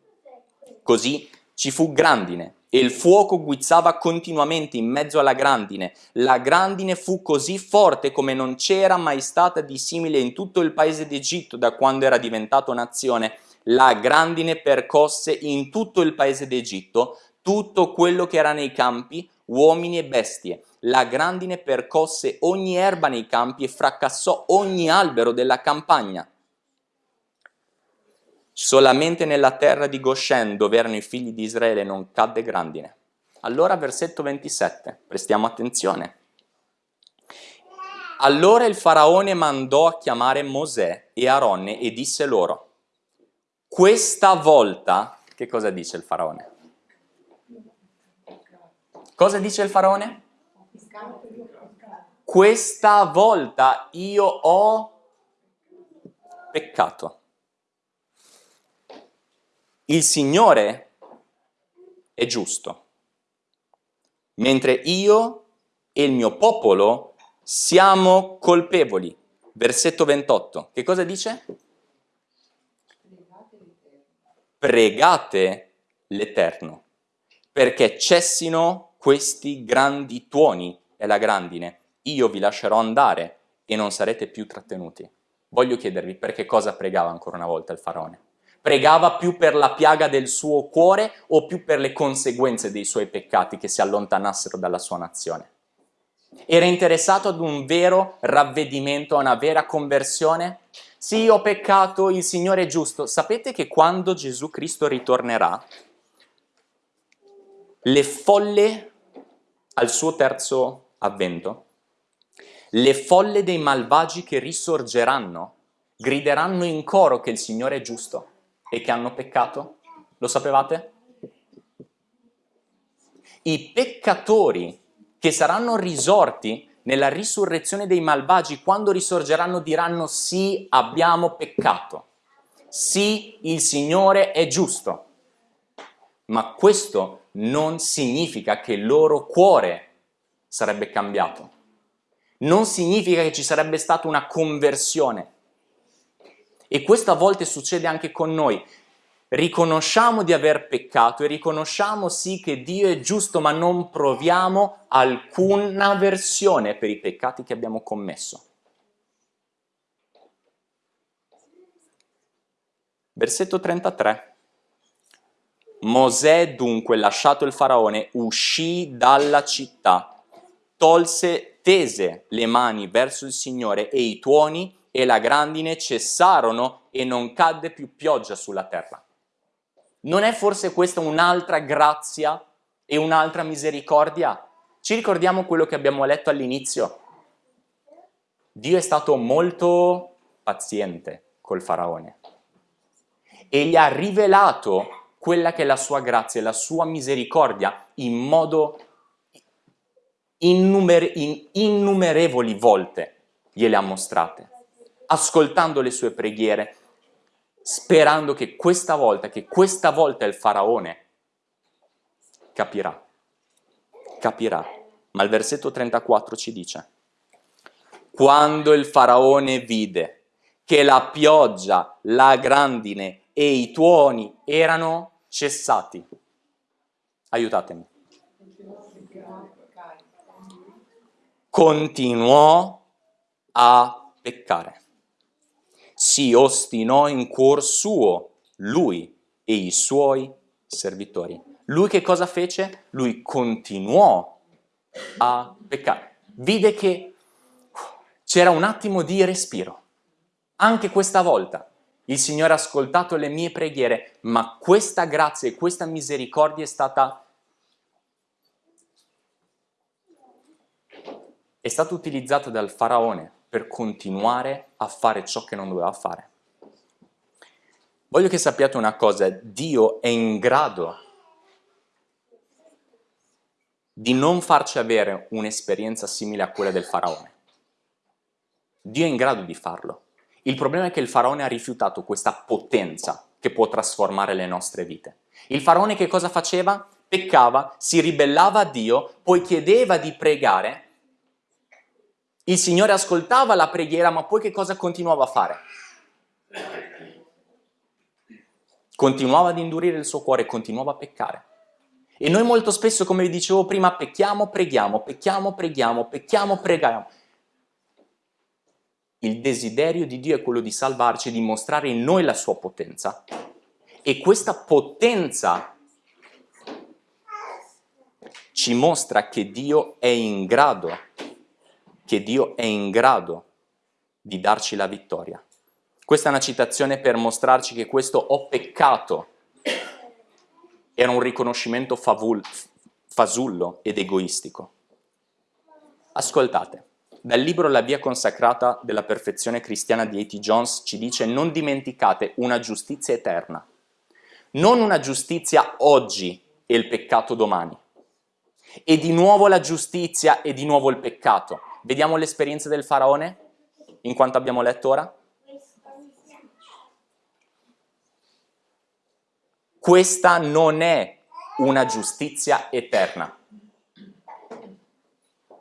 Speaker 1: Così ci fu grandine e il fuoco guizzava continuamente in mezzo alla grandine. La grandine fu così forte come non c'era mai stata di simile in tutto il paese d'Egitto da quando era diventato nazione. La grandine percosse in tutto il paese d'Egitto tutto quello che era nei campi, uomini e bestie. La grandine percosse ogni erba nei campi e fracassò ogni albero della campagna. Solamente nella terra di Goshen, dove erano i figli di Israele, non cadde grandine. Allora versetto 27, prestiamo attenzione. Allora il faraone mandò a chiamare Mosè e Aronne e disse loro, questa volta, che cosa dice il faraone? Cosa dice il faraone? Questa volta io ho peccato. Il Signore è giusto, mentre io e il mio popolo siamo colpevoli. Versetto 28, che cosa dice? Pregate l'Eterno, perché cessino questi grandi tuoni e la grandine. Io vi lascerò andare e non sarete più trattenuti. Voglio chiedervi perché cosa pregava ancora una volta il faraone? Pregava più per la piaga del suo cuore o più per le conseguenze dei suoi peccati che si allontanassero dalla sua nazione? Era interessato ad un vero ravvedimento, a una vera conversione? Sì, ho peccato, il Signore è giusto. Sapete che quando Gesù Cristo ritornerà, le folle al suo terzo avvento, le folle dei malvagi che risorgeranno, grideranno in coro che il Signore è giusto e che hanno peccato? Lo sapevate? I peccatori che saranno risorti nella risurrezione dei malvagi, quando risorgeranno diranno sì, abbiamo peccato, sì, il Signore è giusto. Ma questo non significa che il loro cuore sarebbe cambiato. Non significa che ci sarebbe stata una conversione. E questo a volte succede anche con noi. Riconosciamo di aver peccato e riconosciamo sì che Dio è giusto, ma non proviamo alcuna versione per i peccati che abbiamo commesso. Versetto 33. Mosè dunque, lasciato il faraone, uscì dalla città, tolse, tese le mani verso il Signore e i tuoni e la grandine cessarono e non cadde più pioggia sulla terra. Non è forse questa un'altra grazia e un'altra misericordia? Ci ricordiamo quello che abbiamo letto all'inizio? Dio è stato molto paziente col faraone e gli ha rivelato quella che è la sua grazia e la sua misericordia in modo innumer in innumerevoli volte gliele ha mostrate ascoltando le sue preghiere, sperando che questa volta, che questa volta il faraone capirà, capirà. Ma il versetto 34 ci dice, quando il faraone vide che la pioggia, la grandine e i tuoni erano cessati, aiutatemi, continuò a peccare si ostinò in cuor suo, lui e i suoi servitori. Lui che cosa fece? Lui continuò a peccare. Vide che c'era un attimo di respiro. Anche questa volta il Signore ha ascoltato le mie preghiere, ma questa grazia e questa misericordia è stata è stata utilizzata dal faraone per continuare a fare ciò che non doveva fare. Voglio che sappiate una cosa, Dio è in grado di non farci avere un'esperienza simile a quella del faraone. Dio è in grado di farlo. Il problema è che il faraone ha rifiutato questa potenza che può trasformare le nostre vite. Il faraone che cosa faceva? Peccava, si ribellava a Dio, poi chiedeva di pregare. Il Signore ascoltava la preghiera, ma poi che cosa continuava a fare? Continuava ad indurire il suo cuore, continuava a peccare. E noi molto spesso, come vi dicevo prima, pecchiamo, preghiamo, pecchiamo, preghiamo, pecchiamo, preghiamo. Il desiderio di Dio è quello di salvarci, di mostrare in noi la sua potenza. E questa potenza ci mostra che Dio è in grado, che Dio è in grado di darci la vittoria. Questa è una citazione per mostrarci che questo ho peccato era un riconoscimento favul, fasullo ed egoistico. Ascoltate, dal libro La via consacrata della perfezione cristiana di A.T. Jones ci dice non dimenticate una giustizia eterna, non una giustizia oggi e il peccato domani. E di nuovo la giustizia e di nuovo il peccato. Vediamo l'esperienza del faraone in quanto abbiamo letto ora? Questa non è una giustizia eterna.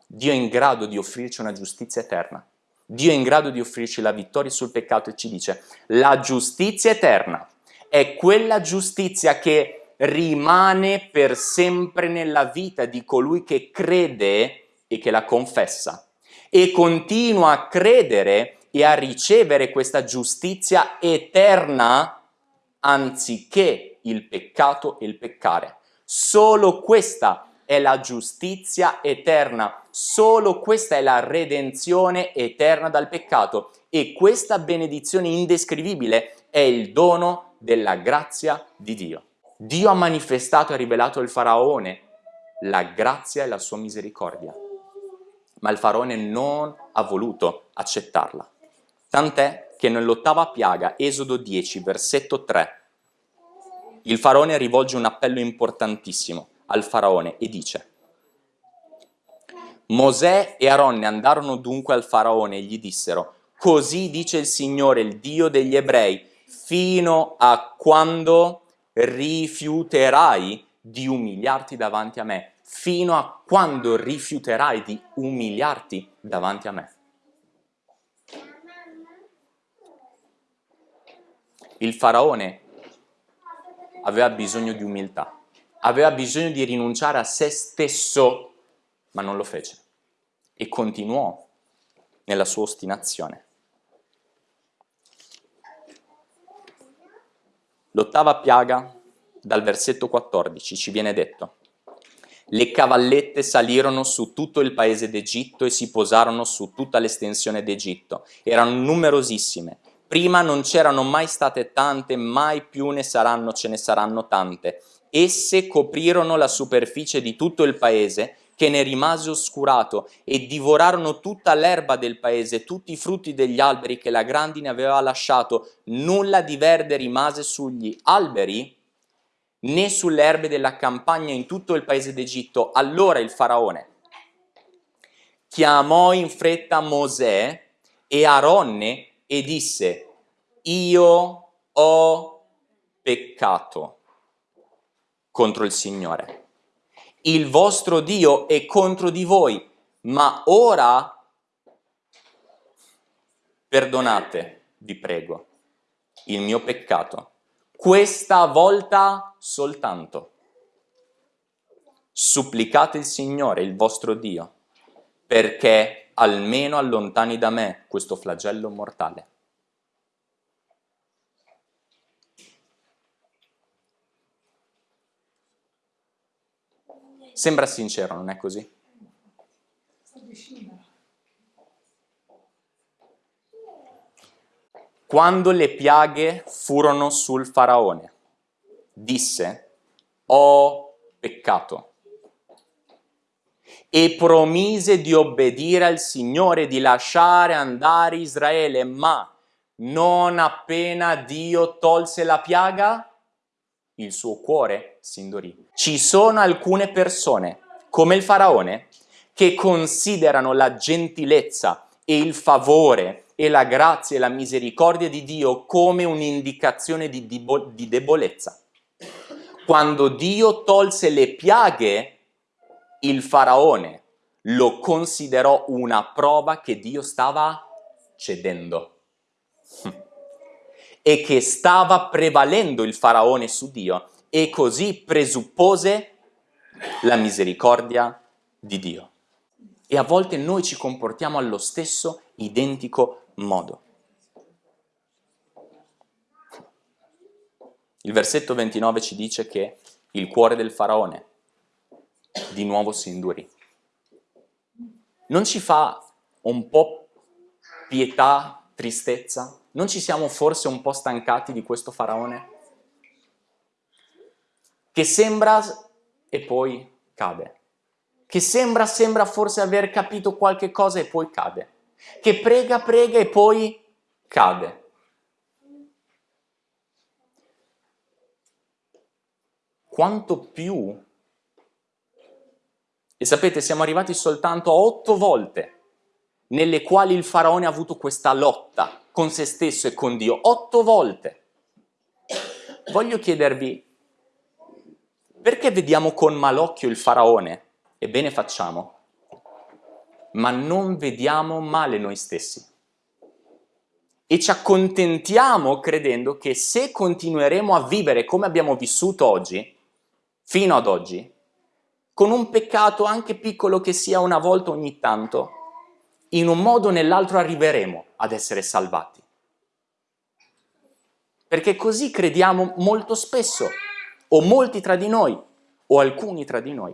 Speaker 1: Dio è in grado di offrirci una giustizia eterna. Dio è in grado di offrirci la vittoria sul peccato e ci dice la giustizia eterna è quella giustizia che rimane per sempre nella vita di colui che crede e che la confessa e continua a credere e a ricevere questa giustizia eterna anziché il peccato e il peccare. Solo questa è la giustizia eterna, solo questa è la redenzione eterna dal peccato e questa benedizione indescrivibile è il dono della grazia di Dio. Dio ha manifestato e rivelato al faraone la grazia e la sua misericordia, ma il faraone non ha voluto accettarla. Tant'è che nell'ottava piaga, Esodo 10, versetto 3, il faraone rivolge un appello importantissimo al faraone e dice Mosè e Aronne andarono dunque al faraone e gli dissero Così dice il Signore, il Dio degli ebrei, fino a quando rifiuterai di umiliarti davanti a me, fino a quando rifiuterai di umiliarti davanti a me. Il faraone aveva bisogno di umiltà, aveva bisogno di rinunciare a se stesso, ma non lo fece e continuò nella sua ostinazione. L'ottava piaga, dal versetto 14, ci viene detto le cavallette salirono su tutto il paese d'Egitto e si posarono su tutta l'estensione d'Egitto. Erano numerosissime Prima non c'erano mai state tante, mai più ne saranno, ce ne saranno tante. Esse coprirono la superficie di tutto il paese, che ne rimase oscurato, e divorarono tutta l'erba del paese, tutti i frutti degli alberi che la grandine aveva lasciato. Nulla di verde rimase sugli alberi, né sulle erbe della campagna in tutto il paese d'Egitto. Allora il faraone chiamò in fretta Mosè e Aronne e disse, io ho peccato contro il Signore. Il vostro Dio è contro di voi, ma ora perdonate, vi prego, il mio peccato. Questa volta soltanto. Supplicate il Signore, il vostro Dio, perché almeno allontani da me questo flagello mortale. Sembra sincero, non è così? Quando le piaghe furono sul faraone, disse, ho peccato e promise di obbedire al Signore, di lasciare andare Israele, ma non appena Dio tolse la piaga, il suo cuore si indurì. Ci sono alcune persone come il faraone, che considerano la gentilezza e il favore e la grazia e la misericordia di Dio come un'indicazione di, di debolezza. Quando Dio tolse le piaghe, il faraone lo considerò una prova che Dio stava cedendo e che stava prevalendo il faraone su Dio e così presuppose la misericordia di Dio. E a volte noi ci comportiamo allo stesso identico modo. Il versetto 29 ci dice che il cuore del faraone di nuovo si indurì. Non ci fa un po' pietà, tristezza? Non ci siamo forse un po' stancati di questo faraone? Che sembra e poi cade. Che sembra, sembra forse aver capito qualche cosa e poi cade. Che prega, prega e poi cade. Quanto più e sapete, siamo arrivati soltanto a otto volte nelle quali il faraone ha avuto questa lotta con se stesso e con Dio. Otto volte. Voglio chiedervi, perché vediamo con malocchio il faraone? Ebbene facciamo, ma non vediamo male noi stessi. E ci accontentiamo credendo che se continueremo a vivere come abbiamo vissuto oggi, fino ad oggi, con un peccato anche piccolo che sia una volta ogni tanto, in un modo o nell'altro arriveremo ad essere salvati. Perché così crediamo molto spesso, o molti tra di noi, o alcuni tra di noi,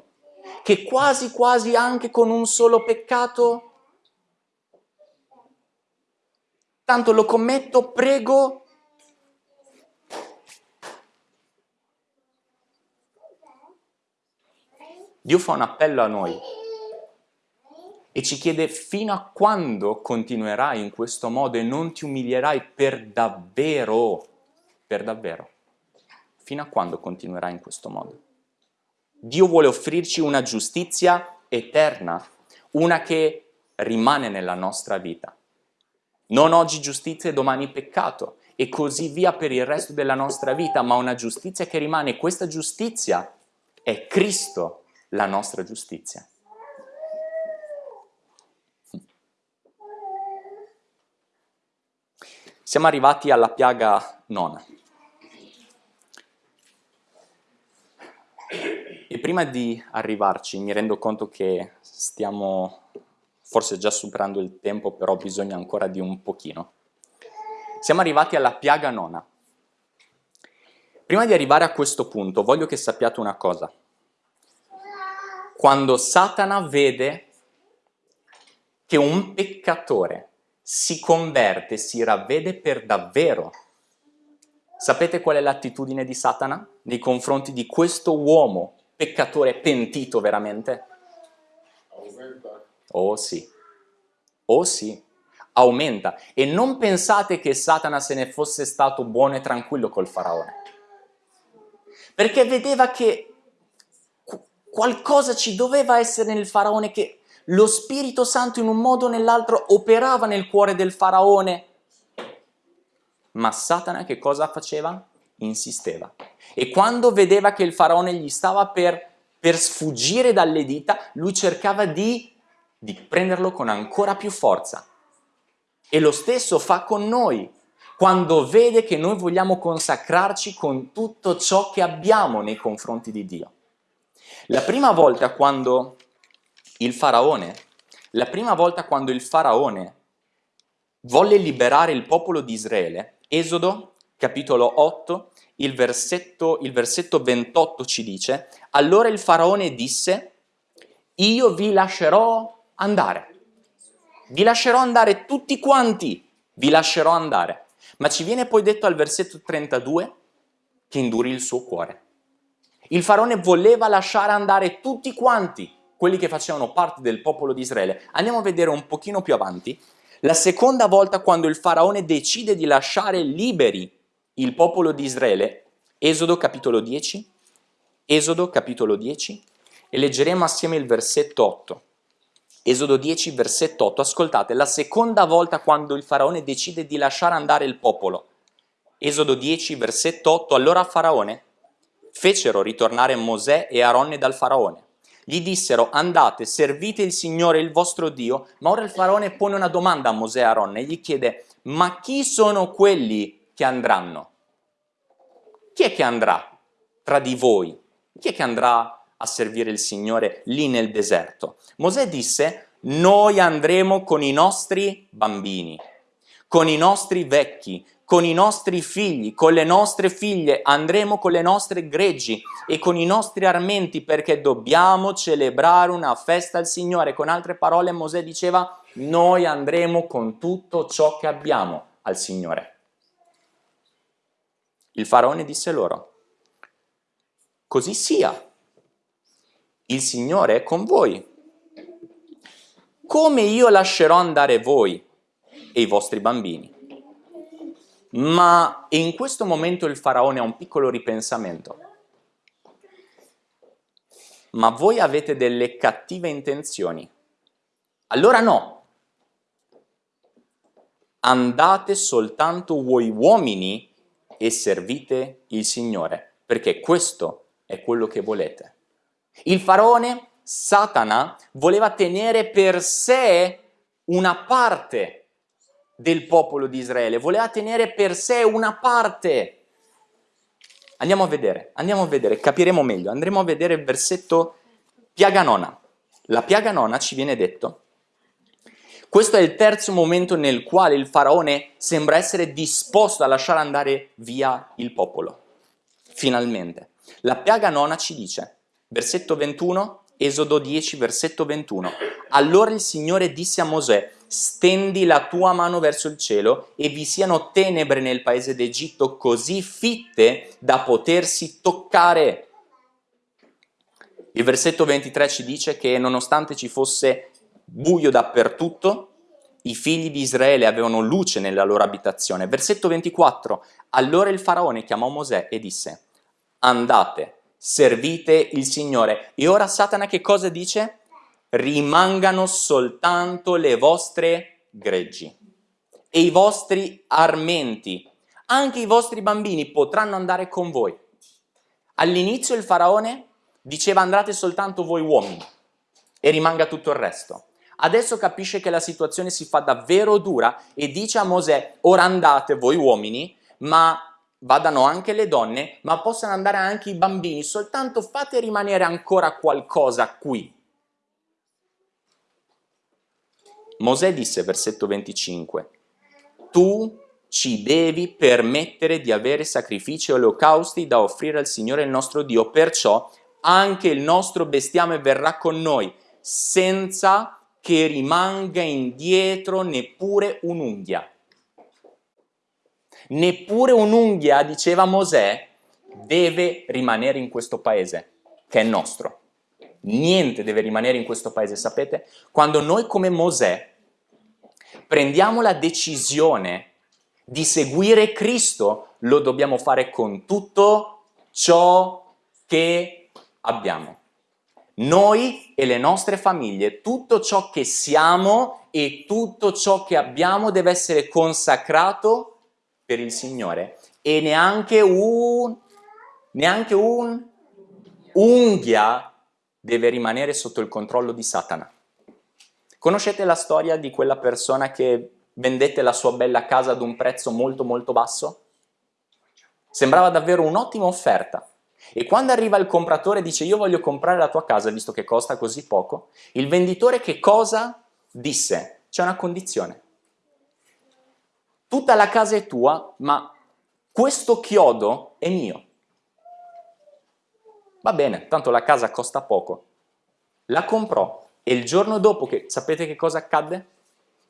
Speaker 1: che quasi quasi anche con un solo peccato, tanto lo commetto, prego, Dio fa un appello a noi e ci chiede fino a quando continuerai in questo modo e non ti umilierai per davvero, per davvero. Fino a quando continuerai in questo modo? Dio vuole offrirci una giustizia eterna, una che rimane nella nostra vita. Non oggi giustizia e domani peccato e così via per il resto della nostra vita, ma una giustizia che rimane. Questa giustizia è Cristo, la nostra giustizia. Siamo arrivati alla piaga nona. Prima di arrivarci mi rendo conto che stiamo forse già superando il tempo, però bisogna ancora di un pochino. Siamo arrivati alla piaga nona. Prima di arrivare a questo punto voglio che sappiate una cosa. Quando Satana vede che un peccatore si converte, si ravvede per davvero. Sapete qual è l'attitudine di Satana nei confronti di questo uomo peccatore pentito veramente? Oh sì, oh sì, aumenta. E non pensate che Satana se ne fosse stato buono e tranquillo col faraone. Perché vedeva che qualcosa ci doveva essere nel faraone che lo Spirito Santo in un modo o nell'altro operava nel cuore del faraone. Ma Satana che cosa faceva? Insisteva. E quando vedeva che il faraone gli stava per, per sfuggire dalle dita, lui cercava di, di prenderlo con ancora più forza. E lo stesso fa con noi, quando vede che noi vogliamo consacrarci con tutto ciò che abbiamo nei confronti di Dio. La prima volta quando il faraone, la prima volta quando il faraone volle liberare il popolo di Israele, Esodo capitolo 8, il versetto, il versetto 28 ci dice, allora il faraone disse, io vi lascerò andare, vi lascerò andare tutti quanti, vi lascerò andare. Ma ci viene poi detto al versetto 32 che indurì il suo cuore. Il faraone voleva lasciare andare tutti quanti, quelli che facevano parte del popolo di Israele. Andiamo a vedere un pochino più avanti. La seconda volta quando il faraone decide di lasciare liberi il popolo di Israele, Esodo capitolo 10, Esodo capitolo 10, e leggeremo assieme il versetto 8. Esodo 10, versetto 8, ascoltate, la seconda volta quando il faraone decide di lasciare andare il popolo. Esodo 10, versetto 8, allora faraone fecero ritornare Mosè e Aronne dal faraone. Gli dissero andate, servite il Signore il vostro Dio, ma ora il faraone pone una domanda a Mosè e Aronne gli chiede ma chi sono quelli che andranno? Chi è che andrà tra di voi? Chi è che andrà a servire il Signore lì nel deserto. Mosè disse, noi andremo con i nostri bambini, con i nostri vecchi, con i nostri figli, con le nostre figlie, andremo con le nostre greggi e con i nostri armenti perché dobbiamo celebrare una festa al Signore. Con altre parole Mosè diceva, noi andremo con tutto ciò che abbiamo al Signore. Il faraone disse loro, così sia, il Signore è con voi. Come io lascerò andare voi e i vostri bambini? Ma in questo momento il faraone ha un piccolo ripensamento. Ma voi avete delle cattive intenzioni. Allora no. Andate soltanto voi uomini e servite il Signore, perché questo è quello che volete. Il faraone, Satana, voleva tenere per sé una parte del popolo di Israele, voleva tenere per sé una parte. Andiamo a vedere, andiamo a vedere, capiremo meglio. Andremo a vedere il versetto piaga nona. La piaga nona ci viene detto questo è il terzo momento nel quale il faraone sembra essere disposto a lasciare andare via il popolo. Finalmente. La piaga nona ci dice, Versetto 21, Esodo 10, versetto 21. Allora il Signore disse a Mosè, stendi la tua mano verso il cielo e vi siano tenebre nel paese d'Egitto così fitte da potersi toccare. Il versetto 23 ci dice che nonostante ci fosse buio dappertutto, i figli di Israele avevano luce nella loro abitazione. Versetto 24, allora il faraone chiamò Mosè e disse, andate, servite il Signore. E ora Satana che cosa dice? Rimangano soltanto le vostre greggi e i vostri armenti. Anche i vostri bambini potranno andare con voi. All'inizio il faraone diceva andate soltanto voi uomini e rimanga tutto il resto. Adesso capisce che la situazione si fa davvero dura e dice a Mosè ora andate voi uomini ma vadano anche le donne, ma possano andare anche i bambini, soltanto fate rimanere ancora qualcosa qui. Mosè disse, versetto 25, tu ci devi permettere di avere sacrifici e olocausti da offrire al Signore il nostro Dio, perciò anche il nostro bestiame verrà con noi, senza che rimanga indietro neppure un'unghia neppure un'unghia, diceva Mosè, deve rimanere in questo paese, che è nostro. Niente deve rimanere in questo paese, sapete? Quando noi come Mosè prendiamo la decisione di seguire Cristo, lo dobbiamo fare con tutto ciò che abbiamo. Noi e le nostre famiglie, tutto ciò che siamo e tutto ciò che abbiamo deve essere consacrato per il Signore e neanche un, neanche un unghia deve rimanere sotto il controllo di Satana. Conoscete la storia di quella persona che vendette la sua bella casa ad un prezzo molto molto basso? Sembrava davvero un'ottima offerta. E quando arriva il compratore e dice io voglio comprare la tua casa visto che costa così poco, il venditore che cosa disse? C'è una condizione tutta la casa è tua, ma questo chiodo è mio. Va bene, tanto la casa costa poco. La comprò e il giorno dopo, che sapete che cosa accadde?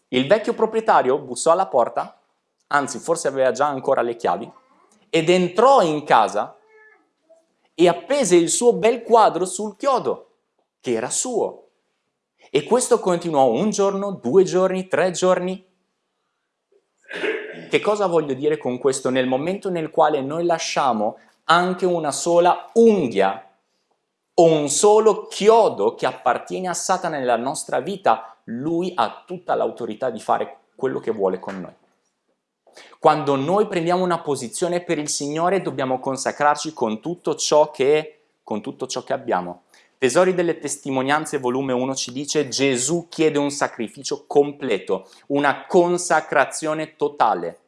Speaker 1: Il vecchio proprietario bussò alla porta, anzi forse aveva già ancora le chiavi, ed entrò in casa e appese il suo bel quadro sul chiodo, che era suo. E questo continuò un giorno, due giorni, tre giorni, che cosa voglio dire con questo? Nel momento nel quale noi lasciamo anche una sola unghia o un solo chiodo che appartiene a Satana nella nostra vita, lui ha tutta l'autorità di fare quello che vuole con noi. Quando noi prendiamo una posizione per il Signore dobbiamo consacrarci con tutto ciò che, tutto ciò che abbiamo. Tesori delle testimonianze, volume 1 ci dice Gesù chiede un sacrificio completo, una consacrazione totale.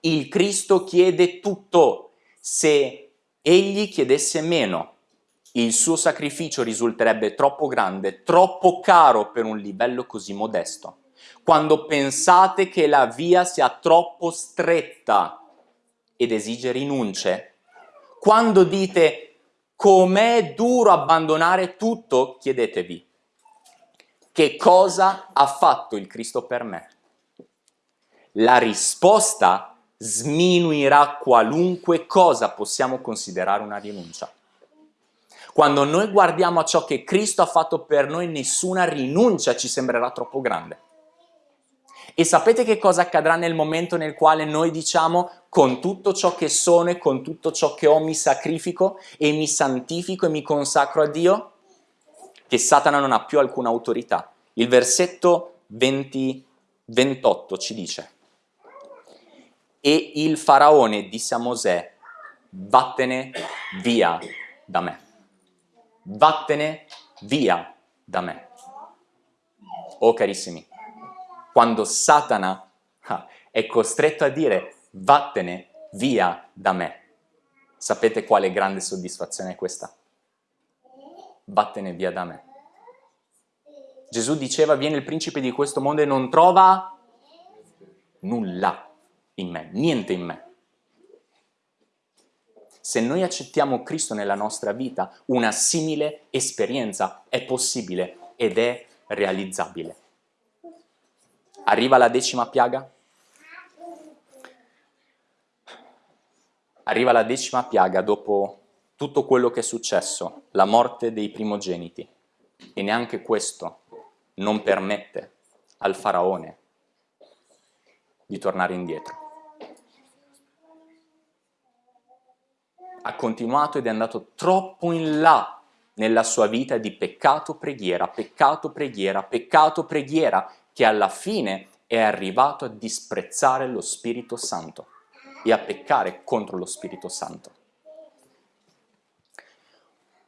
Speaker 1: Il Cristo chiede tutto. Se egli chiedesse meno, il suo sacrificio risulterebbe troppo grande, troppo caro per un livello così modesto. Quando pensate che la via sia troppo stretta ed esige rinunce, quando dite com'è duro abbandonare tutto, chiedetevi che cosa ha fatto il Cristo per me? La risposta sminuirà qualunque cosa possiamo considerare una rinuncia. Quando noi guardiamo a ciò che Cristo ha fatto per noi, nessuna rinuncia ci sembrerà troppo grande. E sapete che cosa accadrà nel momento nel quale noi diciamo con tutto ciò che sono e con tutto ciò che ho mi sacrifico e mi santifico e mi consacro a Dio? Che Satana non ha più alcuna autorità. Il versetto 20, 28 ci dice E il faraone disse a Mosè, vattene via da me vattene via da me. Oh carissimi, quando Satana ah, è costretto a dire vattene via da me, sapete quale grande soddisfazione è questa? Vattene via da me. Gesù diceva viene il principe di questo mondo e non trova nulla in me, niente in me. Se noi accettiamo Cristo nella nostra vita, una simile esperienza è possibile ed è realizzabile. Arriva la decima piaga? Arriva la decima piaga dopo tutto quello che è successo, la morte dei primogeniti. E neanche questo non permette al faraone di tornare indietro. ha continuato ed è andato troppo in là nella sua vita di peccato, preghiera, peccato, preghiera, peccato, preghiera, che alla fine è arrivato a disprezzare lo Spirito Santo e a peccare contro lo Spirito Santo.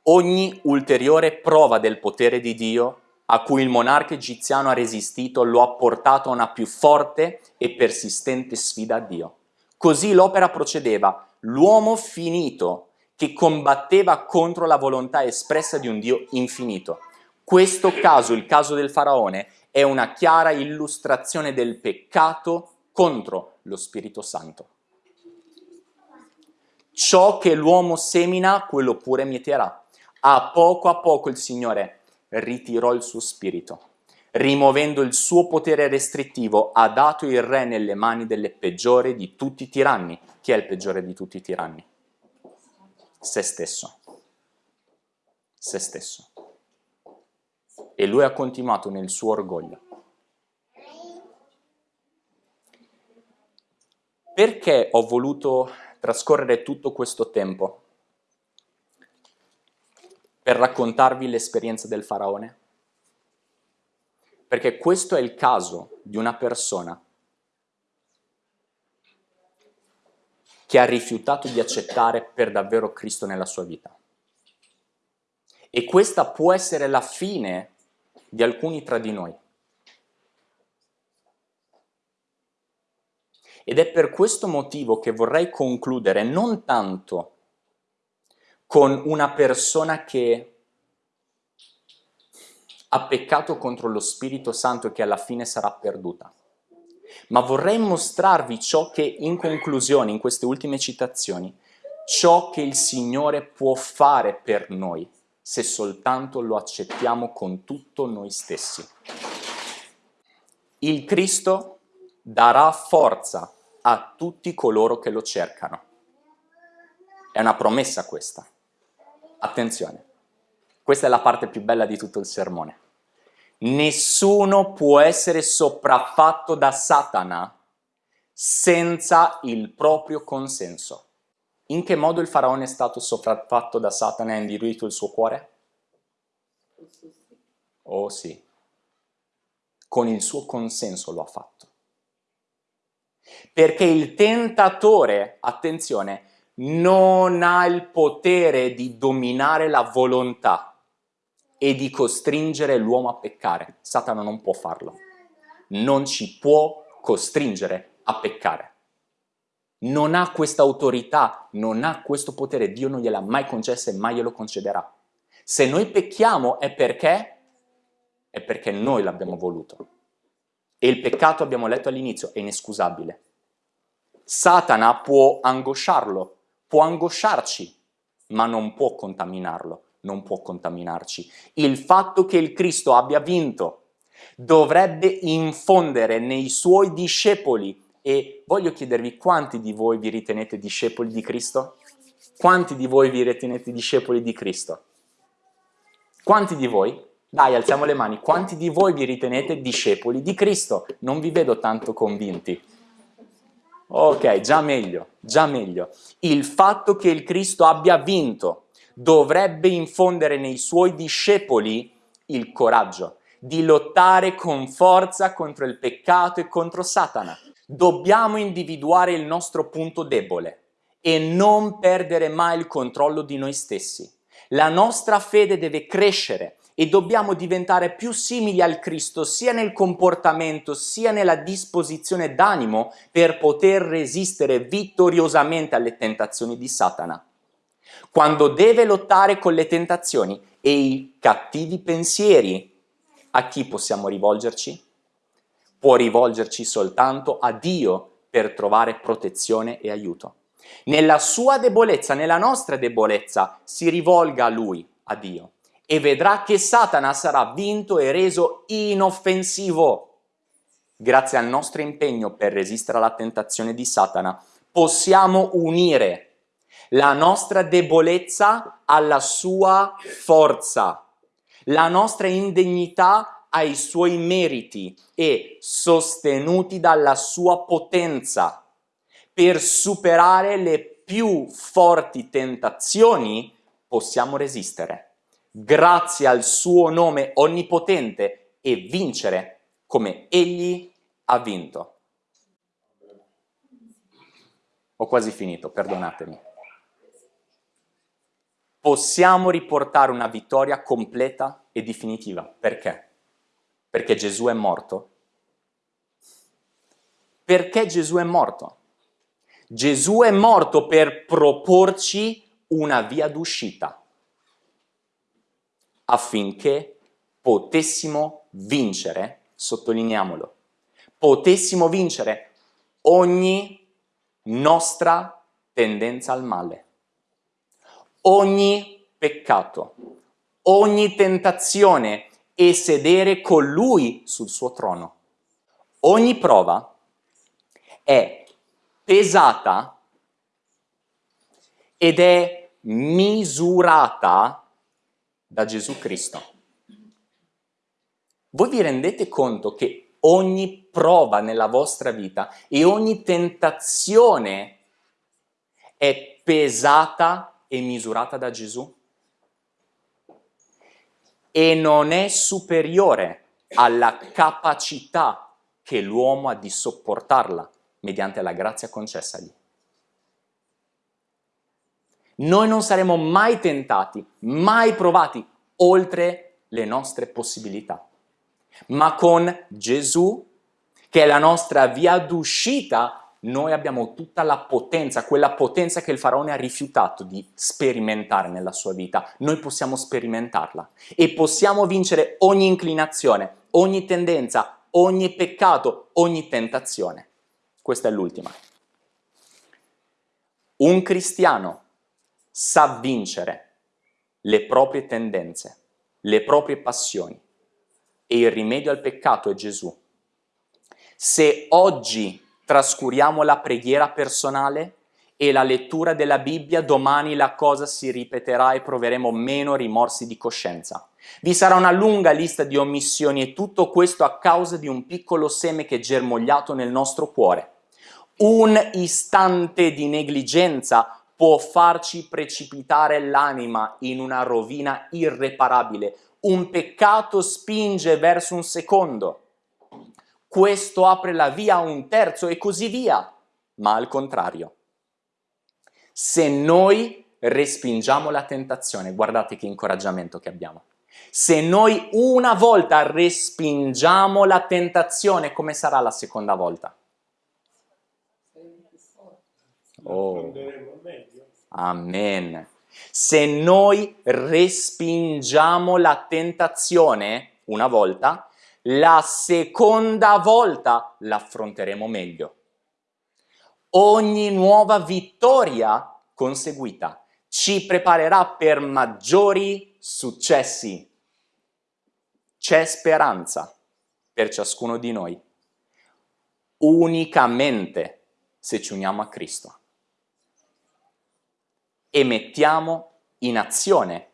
Speaker 1: Ogni ulteriore prova del potere di Dio a cui il monarca egiziano ha resistito lo ha portato a una più forte e persistente sfida a Dio. Così l'opera procedeva, l'uomo finito che combatteva contro la volontà espressa di un Dio infinito. Questo caso, il caso del faraone, è una chiara illustrazione del peccato contro lo Spirito Santo. Ciò che l'uomo semina, quello pure mieterà. A poco a poco il Signore ritirò il suo spirito. Rimuovendo il suo potere restrittivo, ha dato il re nelle mani delle peggiori di tutti i tiranni, chi è il peggiore di tutti i tiranni? Se stesso. Se stesso. E lui ha continuato nel suo orgoglio. Perché ho voluto trascorrere tutto questo tempo per raccontarvi l'esperienza del faraone? Perché questo è il caso di una persona che ha rifiutato di accettare per davvero Cristo nella sua vita. E questa può essere la fine di alcuni tra di noi. Ed è per questo motivo che vorrei concludere non tanto con una persona che ha peccato contro lo Spirito Santo e che alla fine sarà perduta, ma vorrei mostrarvi ciò che in conclusione, in queste ultime citazioni, ciò che il Signore può fare per noi se soltanto lo accettiamo con tutto noi stessi. Il Cristo darà forza a tutti coloro che lo cercano. È una promessa questa. Attenzione, questa è la parte più bella di tutto il sermone. Nessuno può essere sopraffatto da Satana senza il proprio consenso. In che modo il faraone è stato sopraffatto da Satana e ha indiruito il suo cuore? Oh sì, con il suo consenso lo ha fatto. Perché il tentatore, attenzione, non ha il potere di dominare la volontà e di costringere l'uomo a peccare. Satana non può farlo. Non ci può costringere a peccare. Non ha questa autorità, non ha questo potere. Dio non gliel'ha mai concesso e mai glielo concederà. Se noi pecchiamo è perché? È perché noi l'abbiamo voluto. E il peccato, abbiamo letto all'inizio, è inescusabile. Satana può angosciarlo, può angosciarci, ma non può contaminarlo, non può contaminarci. Il fatto che il Cristo abbia vinto dovrebbe infondere nei suoi discepoli e voglio chiedervi quanti di voi vi ritenete discepoli di Cristo? Quanti di voi vi ritenete discepoli di Cristo? Quanti di voi? Dai, alziamo le mani. Quanti di voi vi ritenete discepoli di Cristo? Non vi vedo tanto convinti. Ok, già meglio, già meglio. Il fatto che il Cristo abbia vinto dovrebbe infondere nei suoi discepoli il coraggio di lottare con forza contro il peccato e contro Satana. Dobbiamo individuare il nostro punto debole e non perdere mai il controllo di noi stessi. La nostra fede deve crescere e dobbiamo diventare più simili al Cristo sia nel comportamento sia nella disposizione d'animo per poter resistere vittoriosamente alle tentazioni di Satana. Quando deve lottare con le tentazioni e i cattivi pensieri, a chi possiamo rivolgerci? Può rivolgerci soltanto a Dio per trovare protezione e aiuto. Nella sua debolezza, nella nostra debolezza, si rivolga a Lui, a Dio e vedrà che Satana sarà vinto e reso inoffensivo. Grazie al nostro impegno per resistere alla tentazione di Satana, possiamo unire la nostra debolezza alla sua forza, la nostra indegnità ai suoi meriti e sostenuti dalla sua potenza per superare le più forti tentazioni possiamo resistere grazie al suo nome onnipotente e vincere come egli ha vinto. Ho quasi finito, perdonatemi. Possiamo riportare una vittoria completa e definitiva. Perché? Perché Gesù è morto. Perché Gesù è morto? Gesù è morto per proporci una via d'uscita affinché potessimo vincere, sottolineiamolo, potessimo vincere ogni nostra tendenza al male, ogni peccato, ogni tentazione e sedere con Lui sul suo trono. Ogni prova è pesata ed è misurata da Gesù Cristo. Voi vi rendete conto che ogni prova nella vostra vita e ogni tentazione è pesata e misurata da Gesù? E non è superiore alla capacità che l'uomo ha di sopportarla mediante la grazia concessagli. Noi non saremo mai tentati, mai provati oltre le nostre possibilità. Ma con Gesù, che è la nostra via d'uscita, noi abbiamo tutta la potenza, quella potenza che il faraone ha rifiutato di sperimentare nella sua vita. Noi possiamo sperimentarla e possiamo vincere ogni inclinazione, ogni tendenza, ogni peccato, ogni tentazione. Questa è l'ultima. Un cristiano sa vincere le proprie tendenze, le proprie passioni e il rimedio al peccato è Gesù. Se oggi trascuriamo la preghiera personale e la lettura della Bibbia, domani la cosa si ripeterà e proveremo meno rimorsi di coscienza. Vi sarà una lunga lista di omissioni e tutto questo a causa di un piccolo seme che è germogliato nel nostro cuore. Un istante di negligenza può farci precipitare l'anima in una rovina irreparabile. Un peccato spinge verso un secondo, questo apre la via a un terzo e così via. Ma al contrario, se noi respingiamo la tentazione, guardate che incoraggiamento che abbiamo. Se noi una volta respingiamo la tentazione, come sarà la seconda volta? Oh. Amen. Se noi respingiamo la tentazione una volta, la seconda volta l'affronteremo meglio. Ogni nuova vittoria conseguita ci preparerà per maggiori successi. C'è speranza per ciascuno di noi, unicamente se ci uniamo a Cristo e mettiamo in azione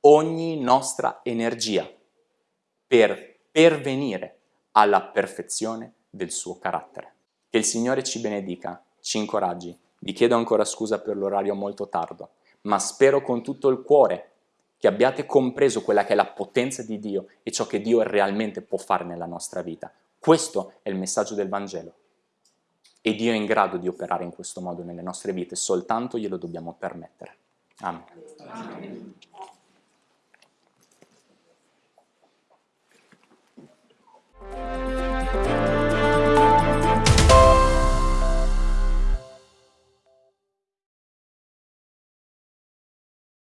Speaker 1: ogni nostra energia per pervenire alla perfezione del suo carattere. Che il Signore ci benedica, ci incoraggi. Vi chiedo ancora scusa per l'orario molto tardo, ma spero con tutto il cuore che abbiate compreso quella che è la potenza di Dio e ciò che Dio realmente può fare nella nostra vita. Questo è il messaggio del Vangelo. E Dio è in grado di operare in questo modo nelle nostre vite, soltanto glielo dobbiamo permettere. Amen. Amen. Música